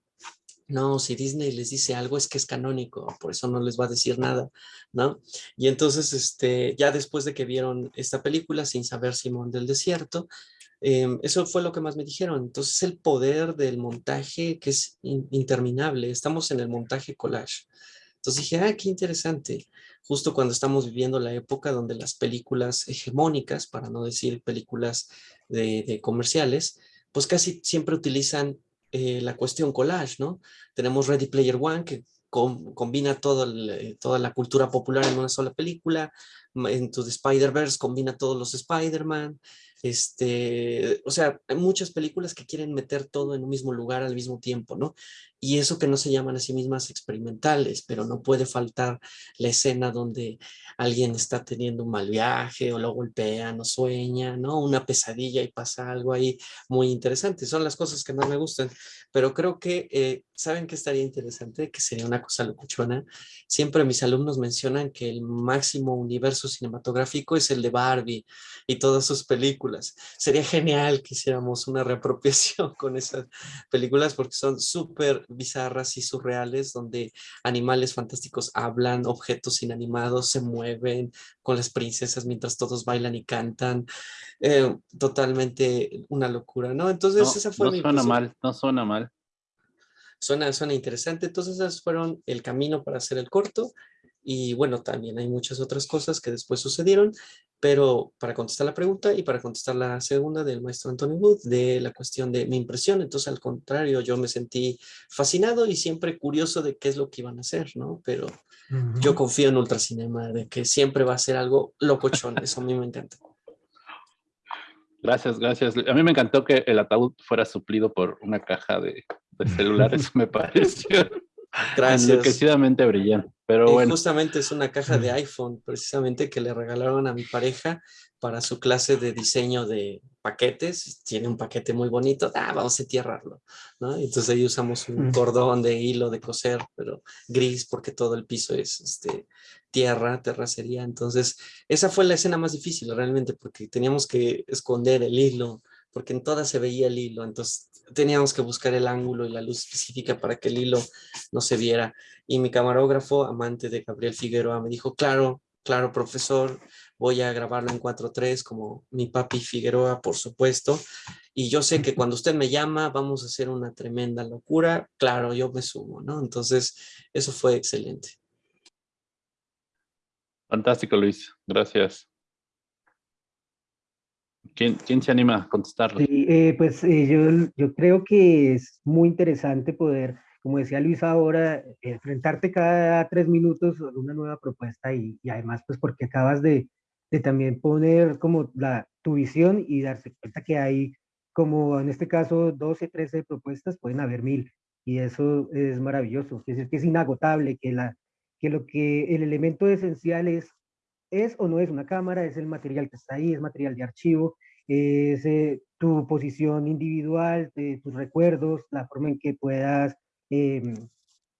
No, si Disney les dice algo es que es canónico, por eso no les va a decir nada, ¿no? Y entonces, este, ya después de que vieron esta película, sin saber Simón del Desierto, em, eso fue lo que más me dijeron. Entonces, el poder del montaje que es interminable. Estamos en el montaje collage. Entonces dije, ah, qué interesante. Justo cuando estamos viviendo la época donde las películas hegemónicas, para no decir películas de comerciales, pues casi siempre utilizan eh, la cuestión collage, ¿no? Tenemos Ready Player One, que combina todo eh, toda la cultura popular en una sola película, en tu Spider-Verse combina todos los Spider-Man, este, o sea, hay muchas películas que quieren meter todo en un mismo lugar al mismo tiempo, ¿no? Y eso que no se llaman a sí mismas experimentales, pero no puede faltar la escena donde alguien está teniendo un mal viaje o lo golpean o sueña, ¿no? Una pesadilla y pasa algo ahí muy interesante. Son las cosas que más me gustan, pero creo que, eh, ¿saben qué estaría interesante? Que sería una cosa locuchona. Siempre mis alumnos mencionan que el máximo universo cinematográfico es el de Barbie y todas sus películas. Sería genial que hiciéramos una reapropiación con esas películas porque son súper bizarras y surreales donde animales fantásticos hablan, objetos inanimados se mueven con las princesas mientras todos bailan y cantan. Eh, totalmente una locura, ¿no? Entonces esa fue no suena mal, no suena mal. Suena, suena interesante. Entonces esos fueron el camino para hacer el corto. Y bueno, también hay muchas otras cosas que después sucedieron, pero para contestar la pregunta y para contestar la segunda del maestro Anthony Wood, de la cuestión de mi impresión, entonces al contrario, yo me sentí fascinado y siempre curioso de qué es lo que iban a hacer, ¿no? Pero yo confío en Ultracinema, de que siempre va a ser algo locochón, eso a mí me encanta. Gracias, gracias. A mí me encantó que el ataúd fuera suplido por una caja de, de celulares, me pareció. Gracias. Enloquecidamente brillante. Pero bueno. Justamente es una caja de iPhone, precisamente que le regalaron a mi pareja para su clase de diseño de paquetes. Tiene un paquete muy bonito. Ah, vamos a entierrarlo. ¿no? Entonces ahí usamos un cordón de hilo de coser, pero gris porque todo el piso es este, tierra, terracería. Entonces esa fue la escena más difícil realmente porque teníamos que esconder el hilo porque en todas se veía el hilo, entonces teníamos que buscar el ángulo y la luz específica para que el hilo no se viera. Y mi camarógrafo, amante de Gabriel Figueroa, me dijo, claro, claro, profesor, voy a grabarlo en 4.3 como mi papi Figueroa, por supuesto. Y yo sé que cuando usted me llama, vamos a hacer una tremenda locura. Claro, yo me sumo, ¿no? Entonces, eso fue excelente. Fantástico, Luis. Gracias. ¿Quién, se anima a contestarlo? Sí, eh, pues eh, yo, yo creo que es muy interesante poder, como decía Luis ahora, enfrentarte cada tres minutos a una nueva propuesta y, y además pues porque acabas de, de, también poner como la, tu visión y darse cuenta que hay como en este caso 12, 13 propuestas, pueden haber mil y eso es maravilloso, es decir, que es inagotable, que, la, que lo que el elemento esencial es es o no es una cámara, es el material que está ahí, es material de archivo, es eh, tu posición individual, tus recuerdos, la forma en que puedas, em,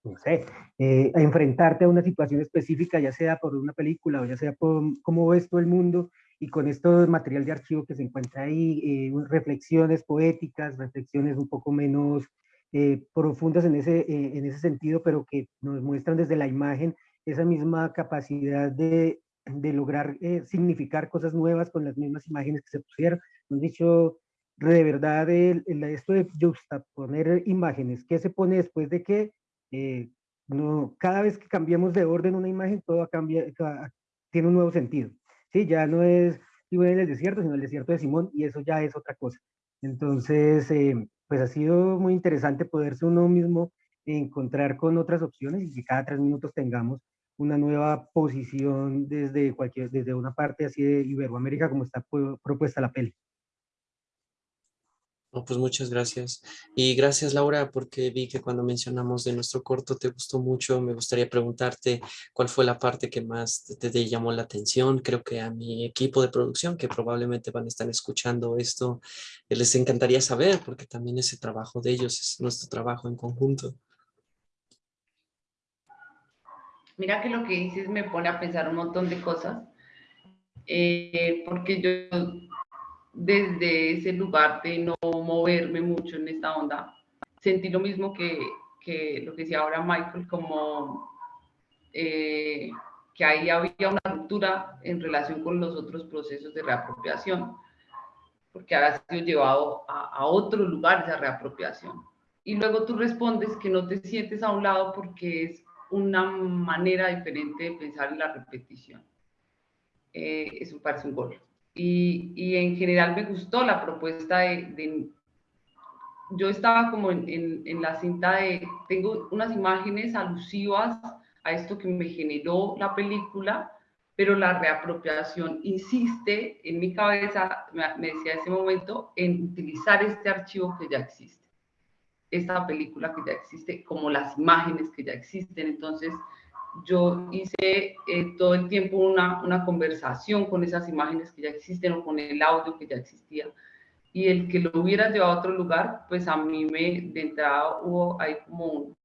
no sé, eh, enfrentarte a una situación específica, ya sea por una película o ya sea por cómo ves todo el mundo, y con esto material de archivo que se encuentra ahí, eh, reflexiones poéticas, reflexiones un poco menos profundas en ese, en ese sentido, pero que nos muestran desde la imagen esa misma capacidad de de lograr eh, significar cosas nuevas con las mismas imágenes que se pusieron. Han dicho, de verdad, el, esto de poner imágenes, ¿qué se pone después de que eh, no, cada vez que cambiamos de orden una imagen, todo cambia, tiene un nuevo sentido? Sí, ya no es en el desierto, sino el desierto de Simón, y eso ya es otra cosa. Entonces, eh, pues ha sido muy interesante poderse uno mismo encontrar con otras opciones y que cada tres minutos tengamos una nueva posición desde cualquier, desde una parte así de Iberoamérica como está propuesta la peli. pues muchas gracias. Y gracias Laura, porque vi que cuando mencionamos de nuestro corto te gustó mucho. Me gustaría preguntarte cuál fue la parte que más te, llamó la atención. Creo que a mi equipo de producción, que probablemente van a estar escuchando esto, les encantaría saber, porque también ese trabajo de ellos es nuestro trabajo en conjunto. Mira que lo que dices me pone a pensar un montón de cosas, eh, porque yo desde ese lugar de no moverme mucho en esta onda, sentí lo mismo que, que lo que decía ahora Michael, como eh, que ahí había una ruptura en relación con los otros procesos de reapropiación, porque había sido llevado a, a otro lugar esa reapropiación. Y luego tú respondes que no te sientes a un lado porque es una manera diferente de pensar en la repetición. Eh, eso parece un gol. Y, y, en general me gustó la propuesta de... yo estaba como en, en, la cinta de... Tengo unas imágenes alusivas a esto que me generó la película, pero la reapropiación insiste en mi cabeza, me, me decía ese momento, en utilizar este archivo que ya existe esta película que ya existe, como las imágenes que ya existen. Entonces, yo hice eh, todo el tiempo una, una, conversación con esas imágenes que ya existen o con el audio que ya existía. Y el que lo hubiera llevado a otro lugar, pues a mí me, de entrada hubo ahí como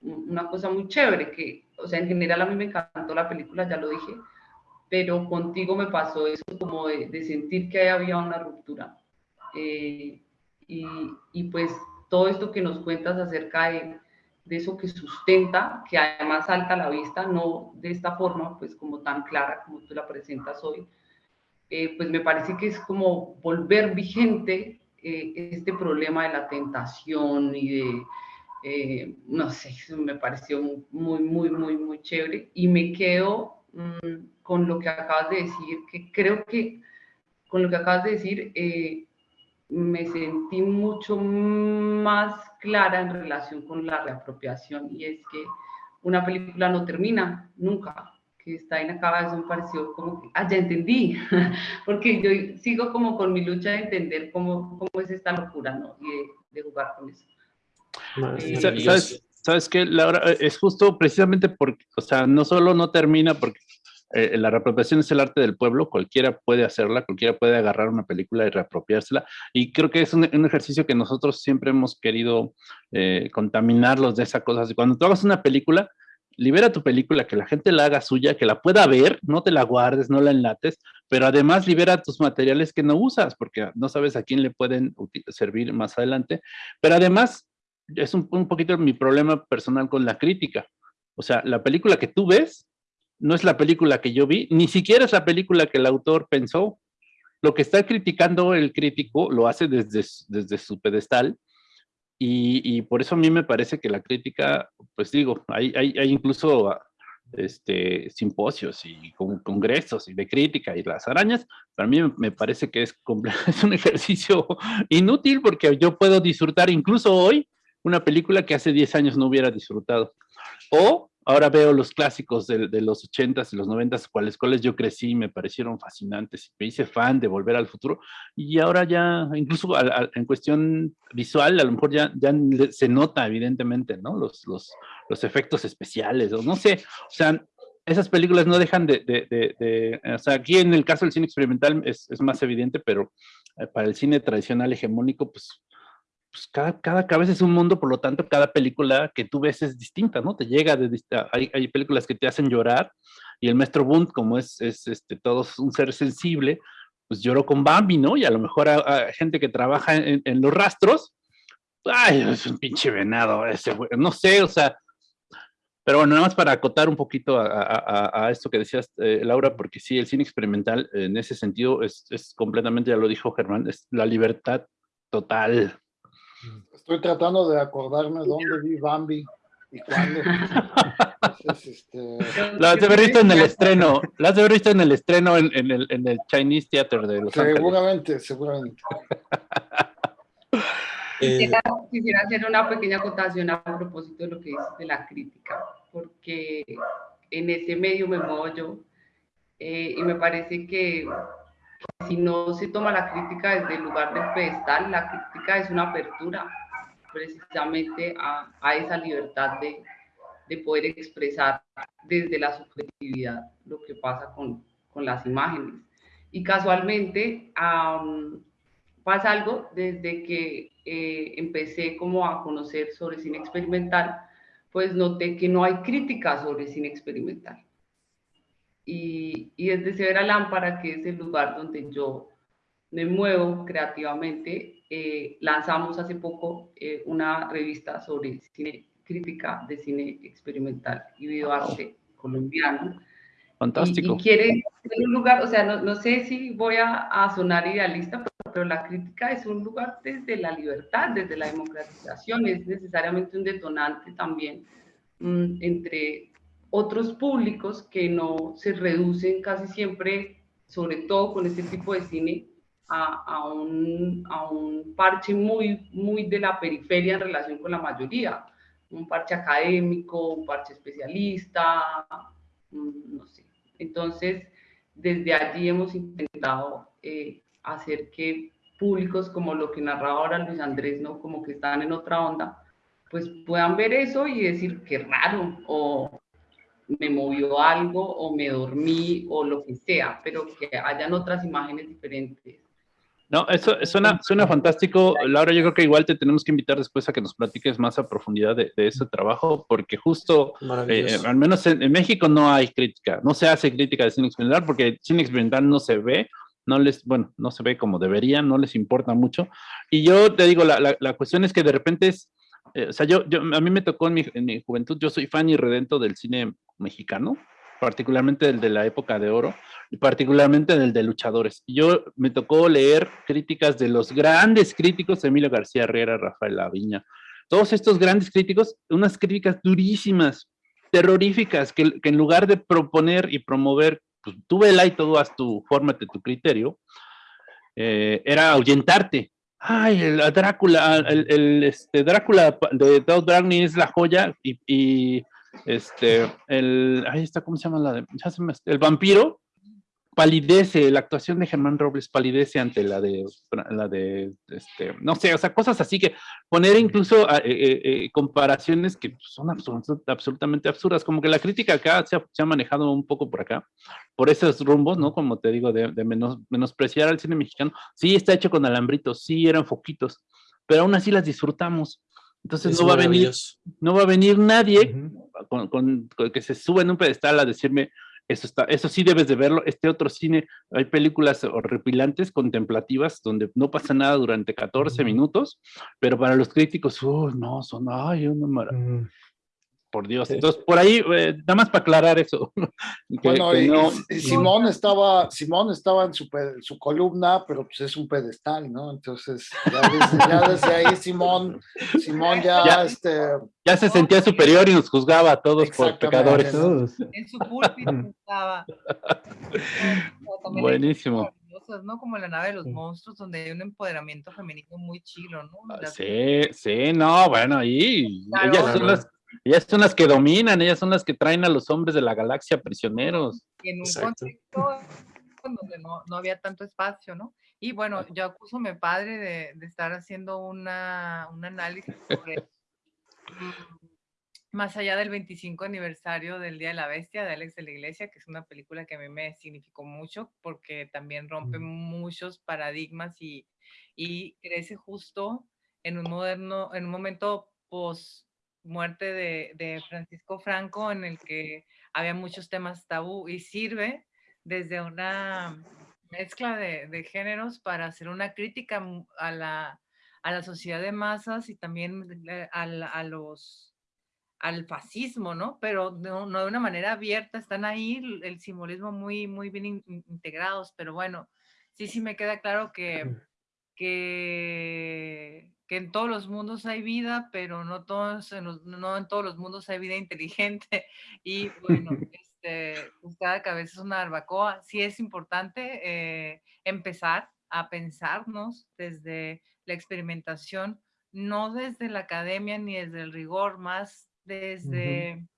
una cosa muy chévere, que, o sea, en general a mí me encantó la película, ya lo dije, pero contigo me pasó eso como de, de sentir que había una ruptura. Eh, y, y pues todo esto que nos cuentas acerca de, de, eso que sustenta, que además salta a la vista, no de esta forma, pues como tan clara como tú la presentas hoy, eh, pues me parece que es como volver vigente eh, este problema de la tentación y de, eh, no sé, me pareció muy, muy, muy, muy chévere. Y me quedo mm, con lo que acabas de decir, que creo que con lo que acabas de decir, me sentí mucho más clara en relación con la reapropiación y es que una película no termina nunca, que está la cabeza me pareció como que, ah, ya entendí, porque yo sigo como con mi lucha de entender cómo, cómo es esta locura, ¿no? Y de, jugar con eso. Eh, ¿Sabes, ¿Sabes qué, Laura? Es justo precisamente porque, o sea, no solo no termina porque eh, la reapropiación es el arte del pueblo, cualquiera puede hacerla, cualquiera puede agarrar una película y reapropiársela, y creo que es un, ejercicio que nosotros siempre hemos querido eh, contaminarlos de esa cosa. Cuando tú hagas una película, libera tu película, que la gente la haga suya, que la pueda ver, no te la guardes, no la enlates, pero además libera tus materiales que no usas, porque no sabes a quién le pueden servir más adelante, pero además es un, un poquito mi problema personal con la crítica. O sea, la película que tú ves no es la película que yo vi, ni siquiera es la película que el autor pensó. Lo que está criticando el crítico lo hace desde, su pedestal y, por eso a mí me parece que la crítica, pues digo, hay, incluso este, simposios y congresos y de crítica y las arañas, para mí me parece que es, es un ejercicio inútil porque yo puedo disfrutar incluso hoy una película que hace 10 años no hubiera disfrutado. O ahora veo los clásicos de, los 80s y los 90s, cuales, cuales yo crecí, me parecieron fascinantes, me hice fan de Volver al Futuro, y ahora ya, incluso en cuestión visual, a lo mejor ya, ya se nota evidentemente, ¿no? Los, los, los efectos especiales, o no sé, o sea, esas películas no dejan de, de, de, o sea, aquí en el caso del cine experimental es, es más evidente, pero eh, para el cine tradicional hegemónico, pues pues cada, cada cabeza es un mundo, por lo tanto, cada película que tú ves es distinta, ¿no? Te llega, de, hay, hay películas que te hacen llorar, y el maestro Bund, como es, es este, todo un ser sensible, pues lloró con Bambi, ¿no? Y a lo mejor hay gente que trabaja en, en, los rastros, ay, es un pinche venado, ese no sé, o sea, pero bueno, nada más para acotar un poquito a, a, a esto que decías, eh, Laura, porque sí, el cine experimental en ese sentido es, es completamente, ya lo dijo Germán, es la libertad total, Estoy tratando de acordarme dónde vi Bambi y cuándo. este... La has de haber visto en el estreno, la has de haber visto en el estreno en, en, el, en el, Chinese Theater de Los seguramente, Ángeles. Seguramente, quisiera, quisiera, hacer una pequeña acotación a propósito de lo que dices de la crítica, porque en ese medio me muevo yo eh, y me parece que si no se toma la crítica desde el lugar del pedestal, la crítica es una apertura precisamente a, esa libertad de, de, poder expresar desde la subjetividad lo que pasa con, con las imágenes. Y casualmente pasa algo desde que eh, empecé como a conocer sobre cine experimental, pues noté que no hay crítica sobre cine experimental. Y, y desde Severa Lámpara, que es el lugar donde yo me muevo creativamente, eh, lanzamos hace poco eh, una revista sobre cine crítica de cine experimental y videoarte colombiano. Fantástico. Y, quiere ser un lugar, o sea, no, no sé si voy a, a, sonar idealista, pero la crítica es un lugar desde la libertad, desde la democratización, es necesariamente un detonante también mmm, entre otros públicos que no se reducen casi siempre, sobre todo con este tipo de cine, a, a, un, a un parche muy, muy de la periferia en relación con la mayoría, un parche académico, un parche especialista, no sé. Entonces, desde allí hemos intentado eh, hacer que públicos como lo que narraba ahora Luis Andrés, ¿no? Como que están en otra onda, pues puedan ver eso y decir qué raro, o me movió algo, o me dormí, o lo que sea, pero que hayan otras imágenes diferentes. No, eso suena, suena fantástico. Laura, yo creo que igual te tenemos que invitar después a que nos platiques más a profundidad de, de ese trabajo, porque justo, eh, al menos en, en, México no hay crítica, no se hace crítica de cine experimental, porque cine experimental no se ve, no les, bueno, no se ve como debería, no les importa mucho. Y yo te digo, la, la, la cuestión es que de repente es, eh, o sea, yo, yo, a mí me tocó en mi, en mi juventud, yo soy fan y redento del cine mexicano, particularmente el de la época de oro, y particularmente del de luchadores. Yo me tocó leer críticas de los grandes críticos, Emilio García Herrera, Rafael Laviña, todos estos grandes críticos, unas críticas durísimas, terroríficas, que, que en lugar de proponer y promover, pues tú vela y todo haz tu, fórmate tu criterio, eh, era ahuyentarte. Ay, el Drácula, el, el este, Drácula de Doug Browning es la joya y, este, el, ahí está, ¿cómo se llama la de, me, el vampiro? Palidece, la actuación de Germán Robles palidece ante la de, la de, este, no sé, o sea, cosas así que poner incluso eh, eh, eh, comparaciones que son absolut, absolutamente absurdas, como que la crítica acá se ha, se ha, manejado un poco por acá, por esos rumbos, ¿no? Como te digo, de, de menos, menospreciar al cine mexicano. Sí, está hecho con alambritos, sí, eran foquitos, pero aún así las disfrutamos. Entonces es no va a venir, no va a venir nadie uh -huh. con, con, con, que se suba en un pedestal a decirme, eso, está, eso sí debes de verlo. Este otro cine, hay películas horripilantes, contemplativas, donde no pasa nada durante 14 uh -huh. minutos, pero para los críticos, oh, no, son, ay, una maravilla. Por Dios. Entonces, por ahí, eh, nada más para aclarar eso. que, bueno, que no, y, y Simón estaba, Simón estaba en su, su, columna, pero pues es un pedestal, ¿no? Entonces, ya desde, ya desde ahí Simón, Simón ya, ya, este... Ya se sentía superior y nos juzgaba a todos por pecadores. Todos. En su púlpito estaba. Buenísimo. ¿no? Como la nave de los monstruos, donde hay un empoderamiento femenino muy chilo, ¿no? Las... Sí, sí, no, bueno, ahí claro, ellas son las ellas son las que dominan, ellas son las que traen a los hombres de la galaxia prisioneros. Y en un Exacto. contexto donde no, no, había tanto espacio, ¿no? Y bueno, yo acuso a mi padre de, de estar haciendo una, un análisis sobre más allá del 25 aniversario del Día de la Bestia de Alex de la Iglesia, que es una película que a mí me significó mucho porque también rompe muchos paradigmas y, y crece justo en un moderno, en un momento post muerte de, de, Francisco Franco, en el que había muchos temas tabú y sirve desde una mezcla de, de géneros para hacer una crítica a la, a la sociedad de masas y también a, a los al fascismo, ¿no? Pero no, no, de una manera abierta, están ahí el simbolismo muy, muy bien in, integrados, pero bueno, sí, sí me queda claro que, que que en todos los mundos hay vida, pero no, todos en los, no en todos los mundos hay vida inteligente. Y bueno, este, pues cada cabeza es una barbacoa. Sí es importante eh, empezar a pensarnos desde la experimentación, no desde la academia ni desde el rigor, más desde uh -huh.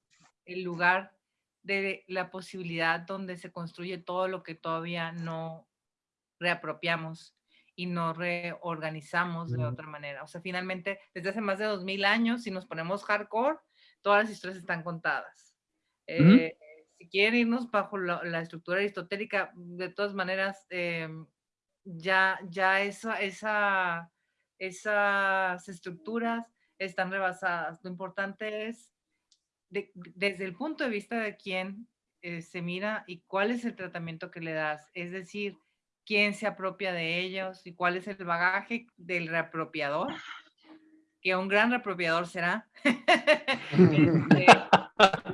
el lugar de la posibilidad donde se construye todo lo que todavía no reapropiamos y nos reorganizamos de otra manera. O sea, finalmente, desde hace más de dos mil años, si nos ponemos hardcore, todas las historias están contadas. Eh, si quieren irnos bajo la, estructura aristotélica, de todas maneras, em, ya, ya esa, esa, esas estructuras están rebasadas. Lo importante es, desde el punto de vista de quién eh, se mira y cuál es el tratamiento que le das. Es decir, quién se apropia de ellos y cuál es el bagaje del reapropiador, que un gran reapropiador será, este,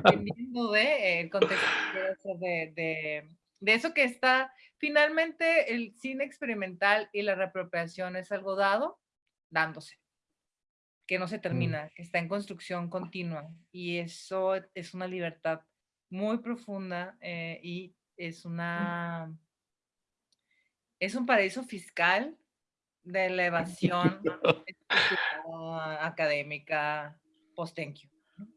dependiendo de el contexto de, de, de, eso que está, finalmente el cine experimental y la reapropiación es algo dado, dándose, que no se mm. termina, que está en construcción continua y eso es una libertad muy profunda eh, y es Mm. una es un paraíso fiscal de elevación académica post-thank.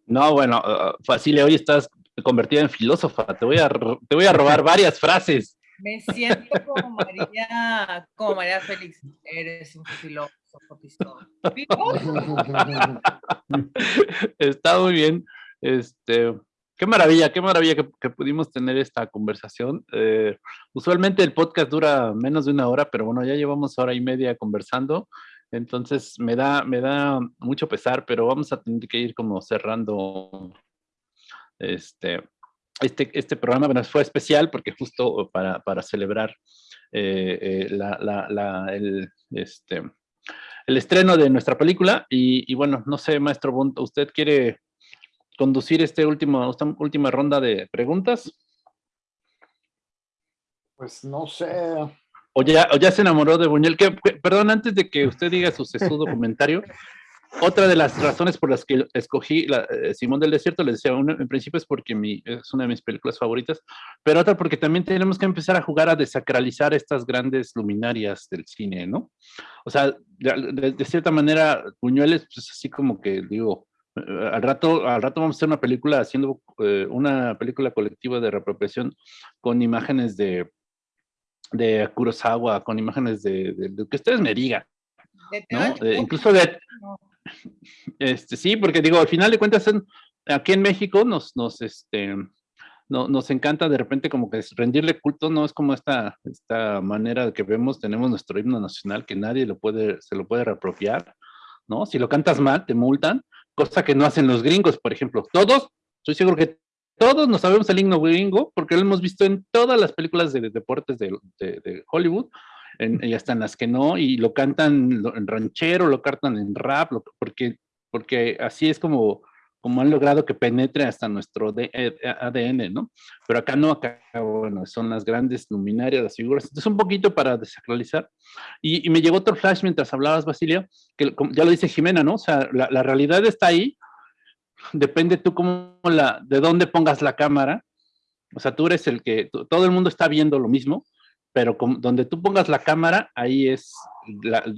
No, bueno, uh, Facile, hoy estás convertida en filósofa. Te voy a, te voy a robar varias frases. Me siento como María, como María Félix. Eres un filósofo, pistón. Está muy bien. Este, Qué maravilla, qué maravilla que, pudimos tener esta conversación. Eh, usualmente el podcast dura menos de una hora, pero bueno, ya llevamos hora y media conversando. Entonces me da, me da mucho pesar, pero vamos a tener que ir como cerrando este, este, este programa. Bueno, fue especial porque justo para, para celebrar eh, eh, la, la, el, este, el estreno de nuestra película. Y, y bueno, no sé, maestro Bunt, ¿usted quiere conducir este último, esta última ronda de preguntas? Pues no sé. O ya, o ya se enamoró de Buñuel. Que, perdón, antes de que usted diga su sesudo comentario, otra de las razones por las que escogí la, eh, Simón del Desierto, les decía, en principio es porque mi, es una de mis películas favoritas, pero otra porque también tenemos que empezar a jugar a desacralizar estas grandes luminarias del cine, ¿no? O sea, de, de cierta manera, Buñuel es pues, así como que, digo, al rato, al rato vamos a hacer una película haciendo eh, una película colectiva de reapropiación con imágenes de, de Kurosawa, con imágenes de, de, que ustedes me digan, ¿no? incluso de, este, sí, porque digo, al final de cuentas, aquí en México nos, nos, este, no, nos encanta de repente como que rendirle culto, no es como esta, esta manera que vemos, tenemos nuestro himno nacional que nadie lo puede, se lo puede reapropiar, ¿no? Si lo cantas mal, te multan, cosa que no hacen los gringos, por ejemplo. Todos, estoy seguro que todos nos sabemos el himno gringo porque lo hemos visto en todas las películas de, deportes de, Hollywood, y hasta en las que no, y lo cantan en ranchero, lo cantan en rap, porque, porque así es como como han logrado que penetre hasta nuestro ADN, eh, ¿no? Pero acá no, acá, bueno, son las grandes luminarias, las figuras. Entonces, un poquito para desacralizar. Y, me llegó otro flash mientras hablabas, Basilio, que ya lo dice Jimena, ¿no? O sea, la, realidad está ahí, depende tú cómo la, de dónde pongas la cámara. O sea, tú eres el que, todo el mundo está viendo lo mismo, pero donde tú pongas la cámara, ahí es,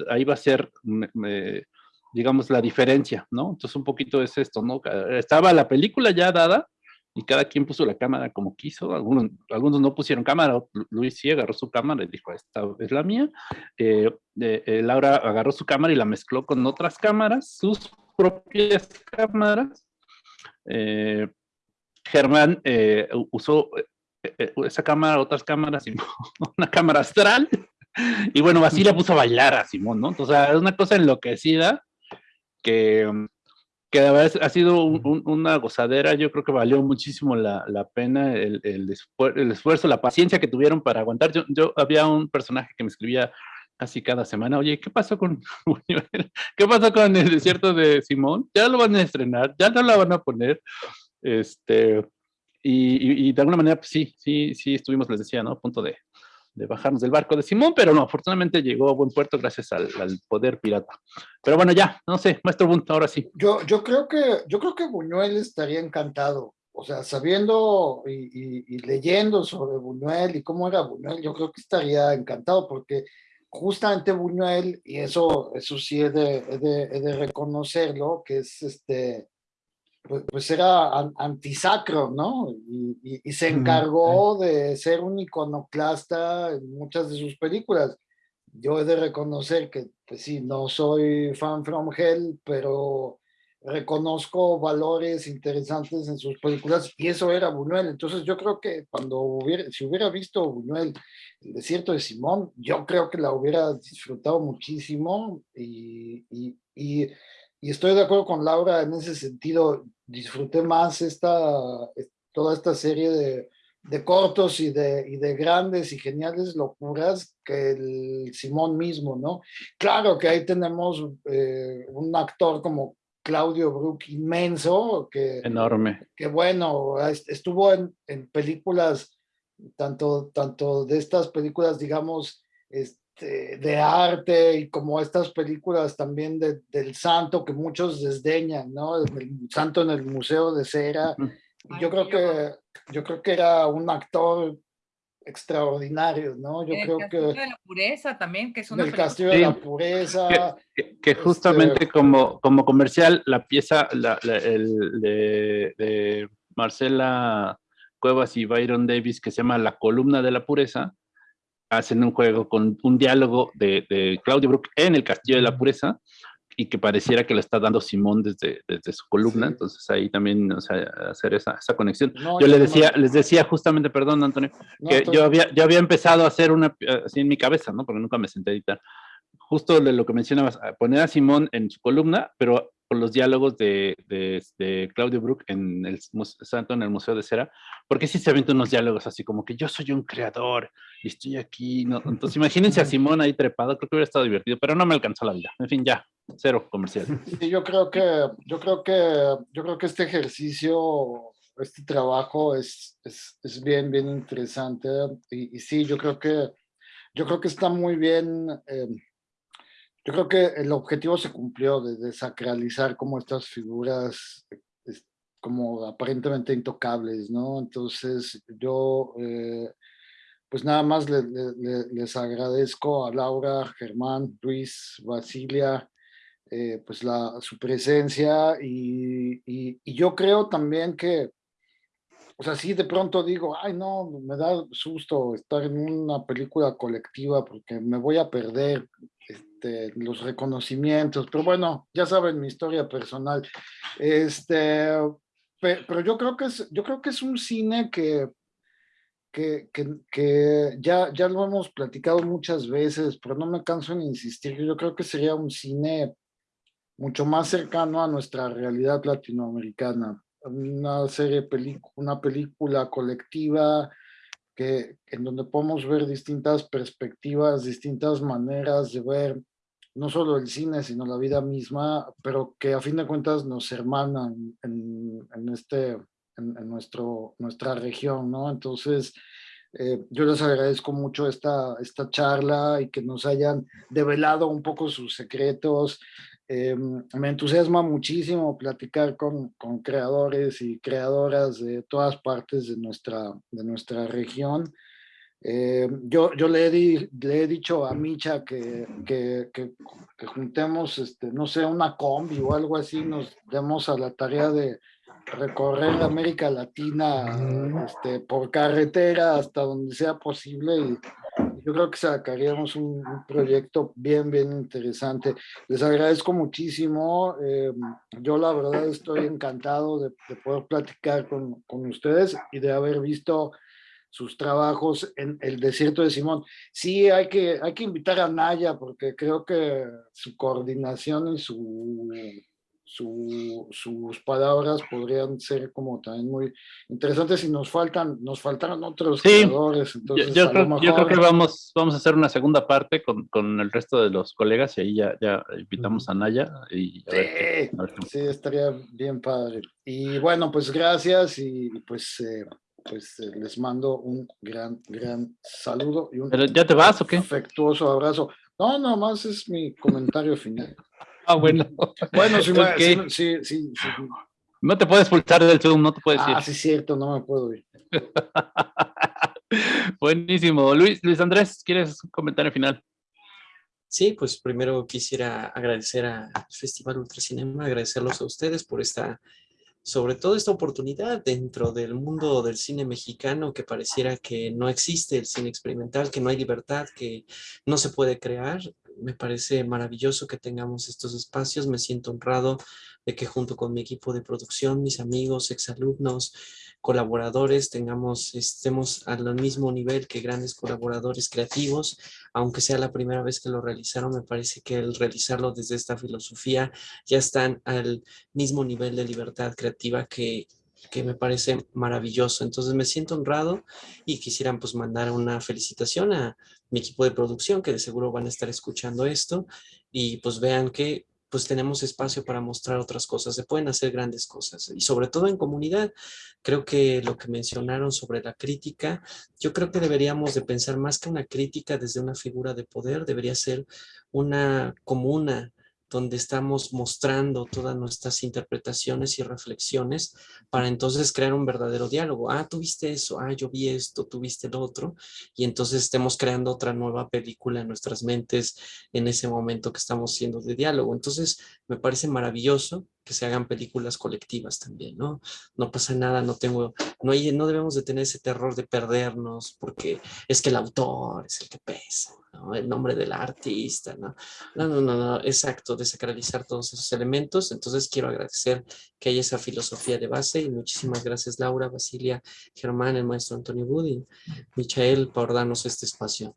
ahí va a ser digamos, la diferencia, ¿no? Entonces un poquito es esto, ¿no? Estaba la película ya dada y cada quien puso la cámara como quiso, algunos, algunos no pusieron cámara, Luis sí agarró su cámara y dijo, esta es la mía, eh, eh, Laura agarró su cámara y la mezcló con otras cámaras, sus propias cámaras, eh, Germán usó esa cámara, otras cámaras, una cámara astral, y bueno, así la puso a bailar a Simón, ¿no? Entonces, es una cosa enloquecida, que, mm, que ha sido una gozadera, yo creo que valió muchísimo la, la pena el, el, esfuerzo, la paciencia que tuvieron para aguantar. Yo, yo, había un personaje que me escribía casi cada semana, oye, ¿qué pasó con qué pasó con el desierto de Simón? Ya lo van a estrenar, ya no la van a poner, este, y, y, de alguna manera, pues sí, sí, sí estuvimos, les decía, ¿no? A punto de, de bajarnos del barco de Simón, pero no, afortunadamente llegó a buen puerto gracias al, poder pirata. Pero bueno, ya, no sé, maestro Bunt, ahora sí. Yo, yo, creo que, yo creo que Buñuel estaría encantado, o sea, sabiendo y, leyendo sobre Buñuel y cómo era Buñuel, yo creo que estaría encantado porque justamente Buñuel, y eso, eso sí he de, de, de reconocerlo, que es este, pues, pues era antisacro, ¿no? Y, se encargó de ser un iconoclasta en muchas de sus películas. Yo he de reconocer que, pues sí, no soy fan from hell, pero reconozco valores interesantes en sus películas y eso era Buñuel. Entonces yo creo que cuando hubiera, si hubiera visto Buñuel, El desierto de Simón, yo creo que la hubiera disfrutado muchísimo y, y, y, estoy de acuerdo con Laura en ese sentido. Disfruté más esta, toda esta serie de, de cortos y de, y de grandes y geniales locuras que el Simón mismo, ¿no? Claro que ahí tenemos eh, un actor como Claudio Brook inmenso, que... Enorme. Que bueno, estuvo en, en películas, tanto, tanto de estas películas, digamos, este, de arte y como estas películas también de, del santo que muchos desdeñan, ¿no? El santo en el Museo de Cera. Yo creo que, yo creo que era un actor extraordinarios, ¿no? Yo creo que... de la pureza también, que es una... El castillo de la pureza. Que, este justamente como, como comercial, la pieza la, el, de, Marcela Cuevas y Byron Davis, que se llama La columna de la pureza, hacen un juego con un diálogo de, de Claudio Brook en el castillo de la pureza, y que pareciera que lo está dando Simón desde, desde su columna, entonces ahí también, o sea, hacer esa, esa conexión. yo le decía, les decía justamente, perdón Antonio, que yo había, yo había empezado a hacer una, así en mi cabeza, ¿no? Porque nunca me senté a editar. Justo de lo que mencionabas, poner a Simón en su columna, pero por los diálogos de, de, Claudio Brook en el Santo en el Museo de Cera, porque sí se ven unos diálogos así como que yo soy un creador y estoy aquí, ¿no? Entonces imagínense a Simón ahí trepado, creo que hubiera estado divertido, pero no me alcanzó la vida. En fin, ya, cero comercial. Sí, yo creo que, yo creo que, yo creo que este ejercicio, este trabajo es, es, es bien, bien interesante y, y, sí, yo creo que, yo creo que está muy bien. Eh, yo creo que el objetivo se cumplió de desacralizar como estas figuras como aparentemente intocables, ¿no? Entonces yo eh, pues nada más les agradezco a Laura, Germán, Luis, Basilia, eh, pues la, su presencia y, y, yo creo también que, o sea, sí de pronto digo, ay no, me da susto estar en una película colectiva porque me voy a perder este, los reconocimientos, pero bueno, ya saben mi historia personal. Este, pero, yo creo que es, yo creo que es un cine que, que, que, ya, ya lo hemos platicado muchas veces, pero no me canso en insistir. Yo creo que sería un cine mucho más cercano a nuestra realidad latinoamericana. Una serie, una película colectiva que, en donde podemos ver distintas perspectivas, distintas maneras de ver no solo el cine, sino la vida misma, pero que a fin de cuentas nos hermanan en, en este, en, nuestro, nuestra región, ¿no? Entonces, eh, yo les agradezco mucho esta, esta charla y que nos hayan develado un poco sus secretos. Eh, me entusiasma muchísimo platicar con, con, creadores y creadoras de todas partes de nuestra, de nuestra región. Eh, yo, yo le, he le he dicho a Micha que, que, que, juntemos, este, no sé, una combi o algo así, nos demos a la tarea de recorrer América Latina este, por carretera hasta donde sea posible y yo creo que sacaríamos un, proyecto bien, bien interesante. Les agradezco muchísimo. Eh, yo la verdad estoy encantado de, de poder platicar con, con ustedes y de haber visto sus trabajos en el desierto de Simón. Sí, hay que, hay que invitar a Naya porque creo que su coordinación y su, sus palabras podrían ser como también muy interesantes y nos faltan, nos faltaron otros creadores. Entonces, yo, creo, que vamos, vamos a hacer una segunda parte con, con, el resto de los colegas y ahí ya, ya invitamos a Naya. Y sí, estaría bien padre. Y bueno, pues gracias y pues... Eh, pues eh, les mando un gran, gran saludo y un ¿Pero ya te vas o qué? afectuoso abrazo. No, nomás es mi comentario final. Ah, bueno. Bueno, sí, sí, sí, No te puedes pulsar del Zoom, no te puedes ir. Ah, sí, cierto, no me puedo ir. Buenísimo. Luis, Luis Andrés, ¿quieres un comentario final? Sí, pues primero quisiera agradecer al Festival Ultracinema, agradecerlos a ustedes por esta sobre todo esta oportunidad dentro del mundo del cine mexicano que pareciera que no existe el cine experimental, que no hay libertad, que no se puede crear. Me parece maravilloso que tengamos estos espacios, me siento honrado de que junto con mi equipo de producción, mis amigos, exalumnos, colaboradores, tengamos, estemos al mismo nivel que grandes colaboradores creativos, aunque sea la primera vez que lo realizaron, me parece que el realizarlo desde esta filosofía ya están al mismo nivel de libertad creativa que que me parece maravilloso. Entonces me siento honrado y quisieran pues mandar una felicitación a mi equipo de producción que de seguro van a estar escuchando esto y pues vean que pues tenemos espacio para mostrar otras cosas, se pueden hacer grandes cosas y sobre todo en comunidad. Creo que lo que mencionaron sobre la crítica, yo creo que deberíamos de pensar más que una crítica desde una figura de poder, debería ser una comuna donde estamos mostrando todas nuestras interpretaciones y reflexiones para entonces crear un verdadero diálogo. Ah, tú viste eso, ah, yo vi esto, tú viste lo otro, y entonces estemos creando otra nueva película en nuestras mentes en ese momento que estamos siendo de diálogo. Entonces, me parece maravilloso que se hagan películas colectivas también, ¿no? No pasa nada, no tengo, no, hay, no debemos de tener ese terror de perdernos porque es que el autor es el que pesa, ¿no? El nombre del artista, ¿no? No, no, no, no, exacto, desacralizar todos esos elementos. Entonces quiero agradecer que haya esa filosofía de base y muchísimas gracias Laura, Basilia, Germán, el maestro Antonio Budin, Michael por darnos este espacio.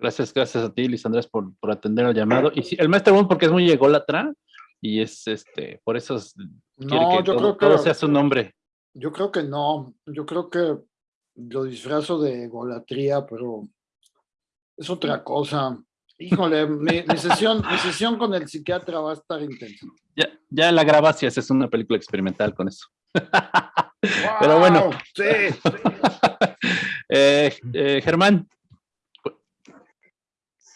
Gracias, gracias a ti, Luis Andrés, por, por atender el llamado. Y sí, el maestro Bund, porque es muy ególatra, y es este, por eso no, que, yo todo, creo que sea su nombre. Yo creo que no, yo creo que lo disfrazo de golatría, pero es otra cosa. Híjole, mi, sesión, mi sesión con el psiquiatra va a estar intensa. Ya, ya la grabas y haces una película experimental con eso. pero bueno. Sí. eh, eh, Germán,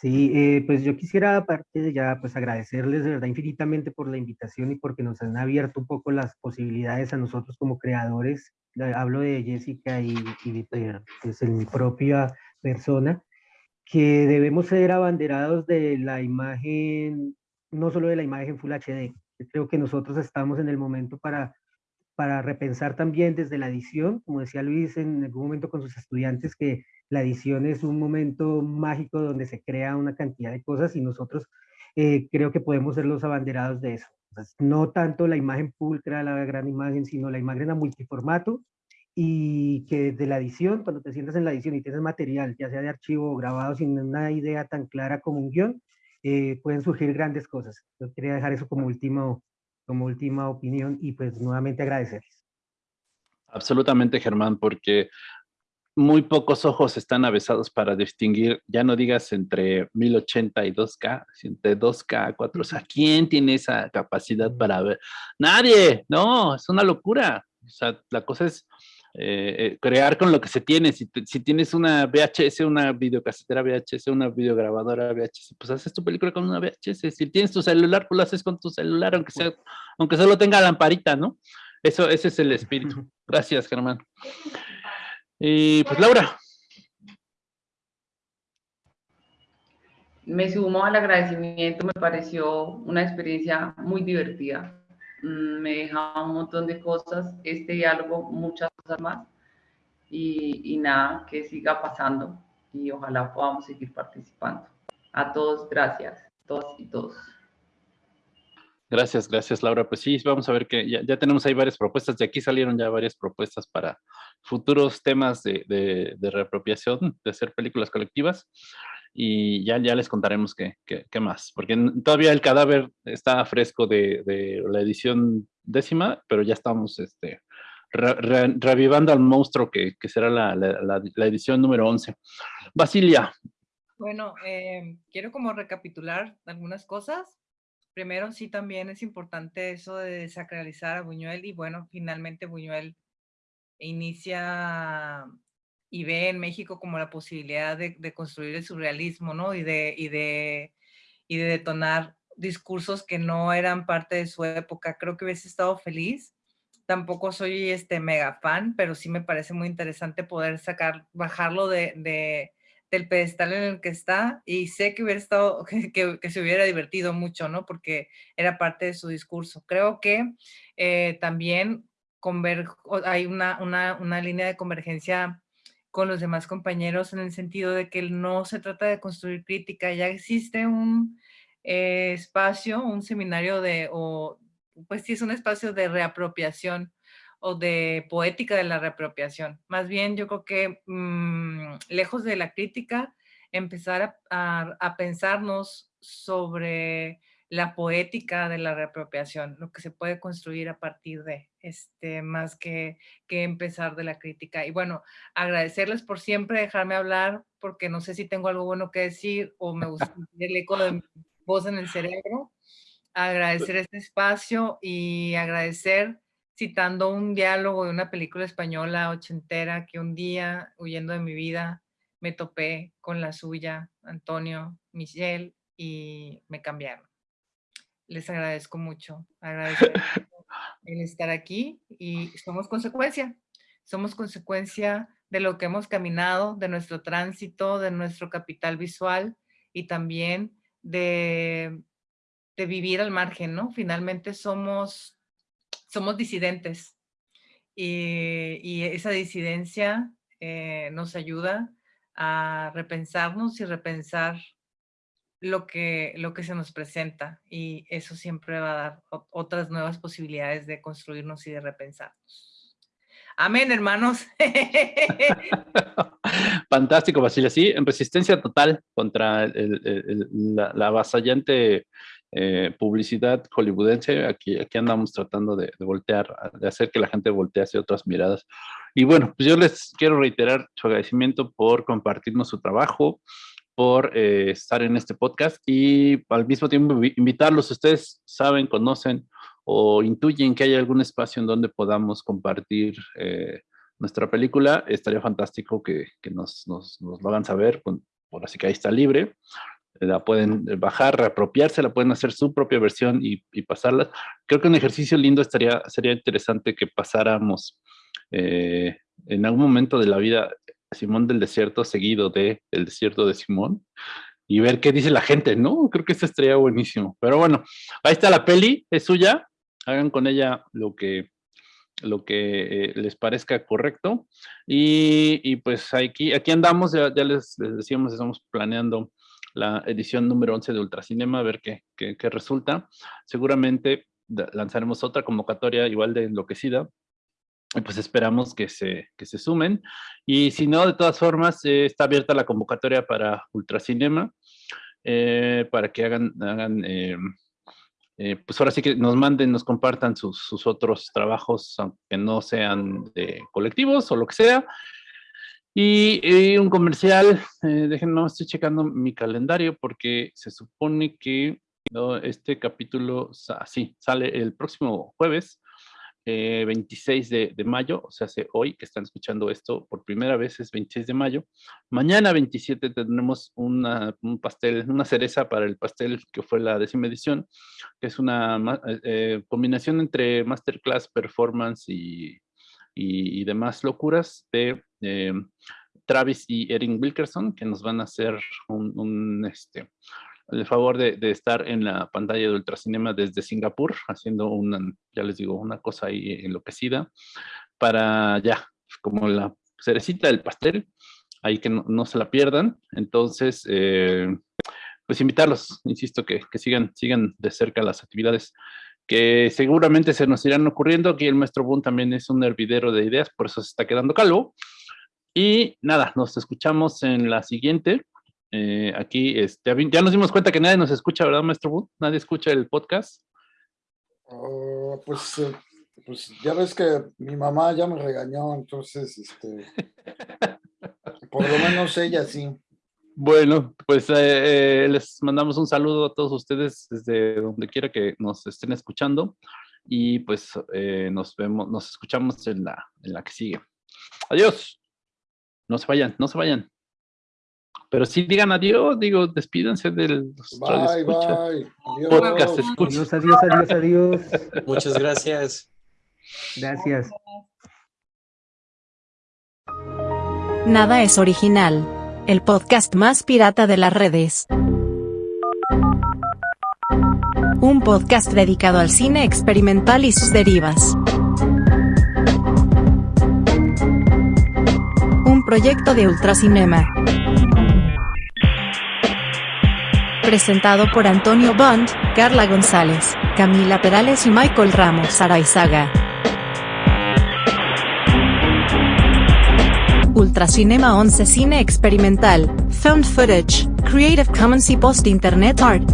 Sí, eh, pues yo quisiera aparte de ya pues agradecerles de verdad infinitamente por la invitación y porque nos han abierto un poco las posibilidades a nosotros como creadores. Hablo de Jessica y, y pues, en mi propia persona, que debemos ser abanderados de la imagen, no solo de la imagen Full HD. Creo que nosotros estamos en el momento para, para repensar también desde la edición, como decía Luis en algún momento con sus estudiantes, que la edición es un momento mágico donde se crea una cantidad de cosas y nosotros eh, creo que podemos ser los abanderados de eso. no tanto la imagen pulcra, la gran imagen, sino la imagen a multiformato y que desde la edición, cuando te sientas en la edición y tienes material, ya sea de archivo o grabado sin una idea tan clara como un guion, eh, pueden surgir grandes cosas. Yo quería dejar eso como, último, como última opinión y pues nuevamente agradecerles. Absolutamente, Germán, porque muy pocos ojos están avesados para distinguir, ya no digas entre 1080 y 2K, entre 2K, 4, o sea, ¿quién tiene esa capacidad para ver? Nadie, no, es una locura. O sea, la cosa es eh, eh, crear con lo que se tiene. Si, si, tienes una VHS, una videocasetera VHS, una videograbadora VHS, pues haces tu película con una VHS. Si tienes tu celular, pues lo haces con tu celular, aunque, sea, aunque solo tenga lamparita, ¿no? Eso, ese es el espíritu. Gracias, Germán. Y pues Laura. Me sumo al agradecimiento, me pareció una experiencia muy divertida. Mm, me deja un montón de cosas, este diálogo, muchas cosas más. Y, y nada, que siga pasando y ojalá podamos seguir participando. A todos, gracias, todos y todos. Gracias, gracias Laura. Pues sí, vamos a ver que ya, tenemos ahí varias propuestas. De aquí salieron ya varias propuestas para futuros temas de, de, reapropiación, de hacer películas colectivas. Y ya, ya les contaremos qué, qué, más. Porque todavía el cadáver está fresco de, la edición décima, pero ya estamos este, revivando al monstruo que, será la, la, edición número 11. Basilia. Bueno, eh, quiero como recapitular algunas cosas primero sí también es importante eso de desacralizar a Buñuel y bueno, finalmente Buñuel inicia y ve en México como la posibilidad de, construir el surrealismo, ¿no? Y de, y, de, y de detonar discursos que no eran parte de su época. Creo que hubiese estado feliz. Tampoco soy este mega fan, pero sí me parece muy interesante poder sacar, bajarlo de, del pedestal en el que está y sé que hubiera estado, que, se hubiera divertido mucho, ¿no? Porque era parte de su discurso. Creo que eh, también hay una, una, una línea de convergencia con los demás compañeros en el sentido de que no se trata de construir crítica, ya existe un eh, espacio, un seminario de, o pues sí es un espacio de reapropiación o de poética de la reapropiación. Más bien yo creo que mm, lejos de la crítica, empezar a, pensarnos sobre la poética de la reapropiación, lo que se puede construir a partir de, este, más que, que empezar de la crítica. Y bueno, agradecerles por siempre dejarme hablar, porque no sé si tengo algo bueno que decir o me gusta el eco de mi voz en el cerebro. Agradecer este espacio y agradecer citando un diálogo de una película española ochentera que un día, huyendo de mi vida, me topé con la suya, Antonio, Michelle, y me cambiaron. Les agradezco mucho, agradezco el estar aquí y somos consecuencia, somos consecuencia de lo que hemos caminado, de nuestro tránsito, de nuestro capital visual y también de, de vivir al margen, ¿no? Finalmente somos somos disidentes y, esa disidencia eh, nos ayuda a repensarnos y repensar lo que, lo que se nos presenta y eso siempre va a dar otras nuevas posibilidades de construirnos y de repensarnos. Amén, hermanos. Fantástico, Basilia. Sí, en resistencia total contra la, la avasallante eh, publicidad hollywoodense, aquí, aquí andamos tratando de, voltear, de hacer que la gente voltee hacia otras miradas. Y bueno, pues yo les quiero reiterar su agradecimiento por compartirnos su trabajo, por eh, estar en este podcast y al mismo tiempo invitarlos, ustedes saben, conocen o intuyen que hay algún espacio en donde podamos compartir eh, nuestra película, estaría fantástico que, que nos, nos, nos, lo hagan saber, por así que ahí está libre. La pueden bajar, reapropiarse, la pueden hacer su propia versión y, y pasarla. Creo que un ejercicio lindo estaría, sería interesante que pasáramos eh, en algún momento de la vida Simón del Desierto seguido de El Desierto de Simón y ver qué dice la gente, ¿no? Creo que eso estaría buenísimo. Pero bueno, ahí está la peli, es suya, hagan con ella lo que, lo que eh, les parezca correcto. Y, pues aquí, aquí andamos, ya, les, decíamos, estamos planeando la edición número 11 de Ultracinema, a ver qué, qué, resulta. Seguramente lanzaremos otra convocatoria igual de enloquecida, pues esperamos que se, que se sumen. Y si no, de todas formas, eh, está abierta la convocatoria para Ultracinema, eh, para que hagan, hagan eh, pues ahora sí que nos manden, nos compartan sus, otros trabajos, aunque no sean de colectivos o lo que sea, y, un comercial, eh, déjenme, estoy checando mi calendario porque se supone que este capítulo sí, sale el próximo jueves, 26 eh, de, mayo, o sea, hace hoy que están escuchando esto por primera vez es 26 de mayo. Mañana 27 tendremos una, un pastel, una cereza para el pastel que fue la décima edición, que es una eh, combinación entre masterclass, performance y, y, demás locuras de eh, Travis y Erin Wilkerson, que nos van a hacer un, este, el favor de, estar en la pantalla de Ultracinema desde Singapur, haciendo una, ya les digo, una cosa ahí enloquecida, para ya, como la cerecita del pastel, ahí que no, se la pierdan. Entonces, eh, pues invitarlos, insisto, que, que, sigan, sigan de cerca las actividades que seguramente se nos irán ocurriendo. Aquí el maestro Boone también es un hervidero de ideas, por eso se está quedando calvo. Y nada, nos escuchamos en la siguiente. Eh, aquí este, ya nos dimos cuenta que nadie nos escucha, ¿verdad, maestro Boone? Nadie escucha el podcast. Oh, pues, eh, pues ya ves que mi mamá ya me regañó, entonces, este, por lo menos ella sí. Bueno, pues eh, les mandamos un saludo a todos ustedes desde donde quiera que nos estén escuchando y pues nos vemos, nos escuchamos en la, en la que sigue. Adiós. No se vayan, no se vayan. Pero sí digan adiós, digo, despídanse del bye, bye. Adiós. podcast Adiós, adiós, adiós, adiós. Muchas gracias. Gracias. Nada es original el podcast más pirata de las redes. Un podcast dedicado al cine experimental y sus derivas. Un proyecto de Ultracinema. Presentado por Antonio Bond, Carla González, Camila Perales y Michael Ramos Araizaga. Ultracinema 11 Cine Experimental, Found Footage, Creative Commons y Post Internet Art.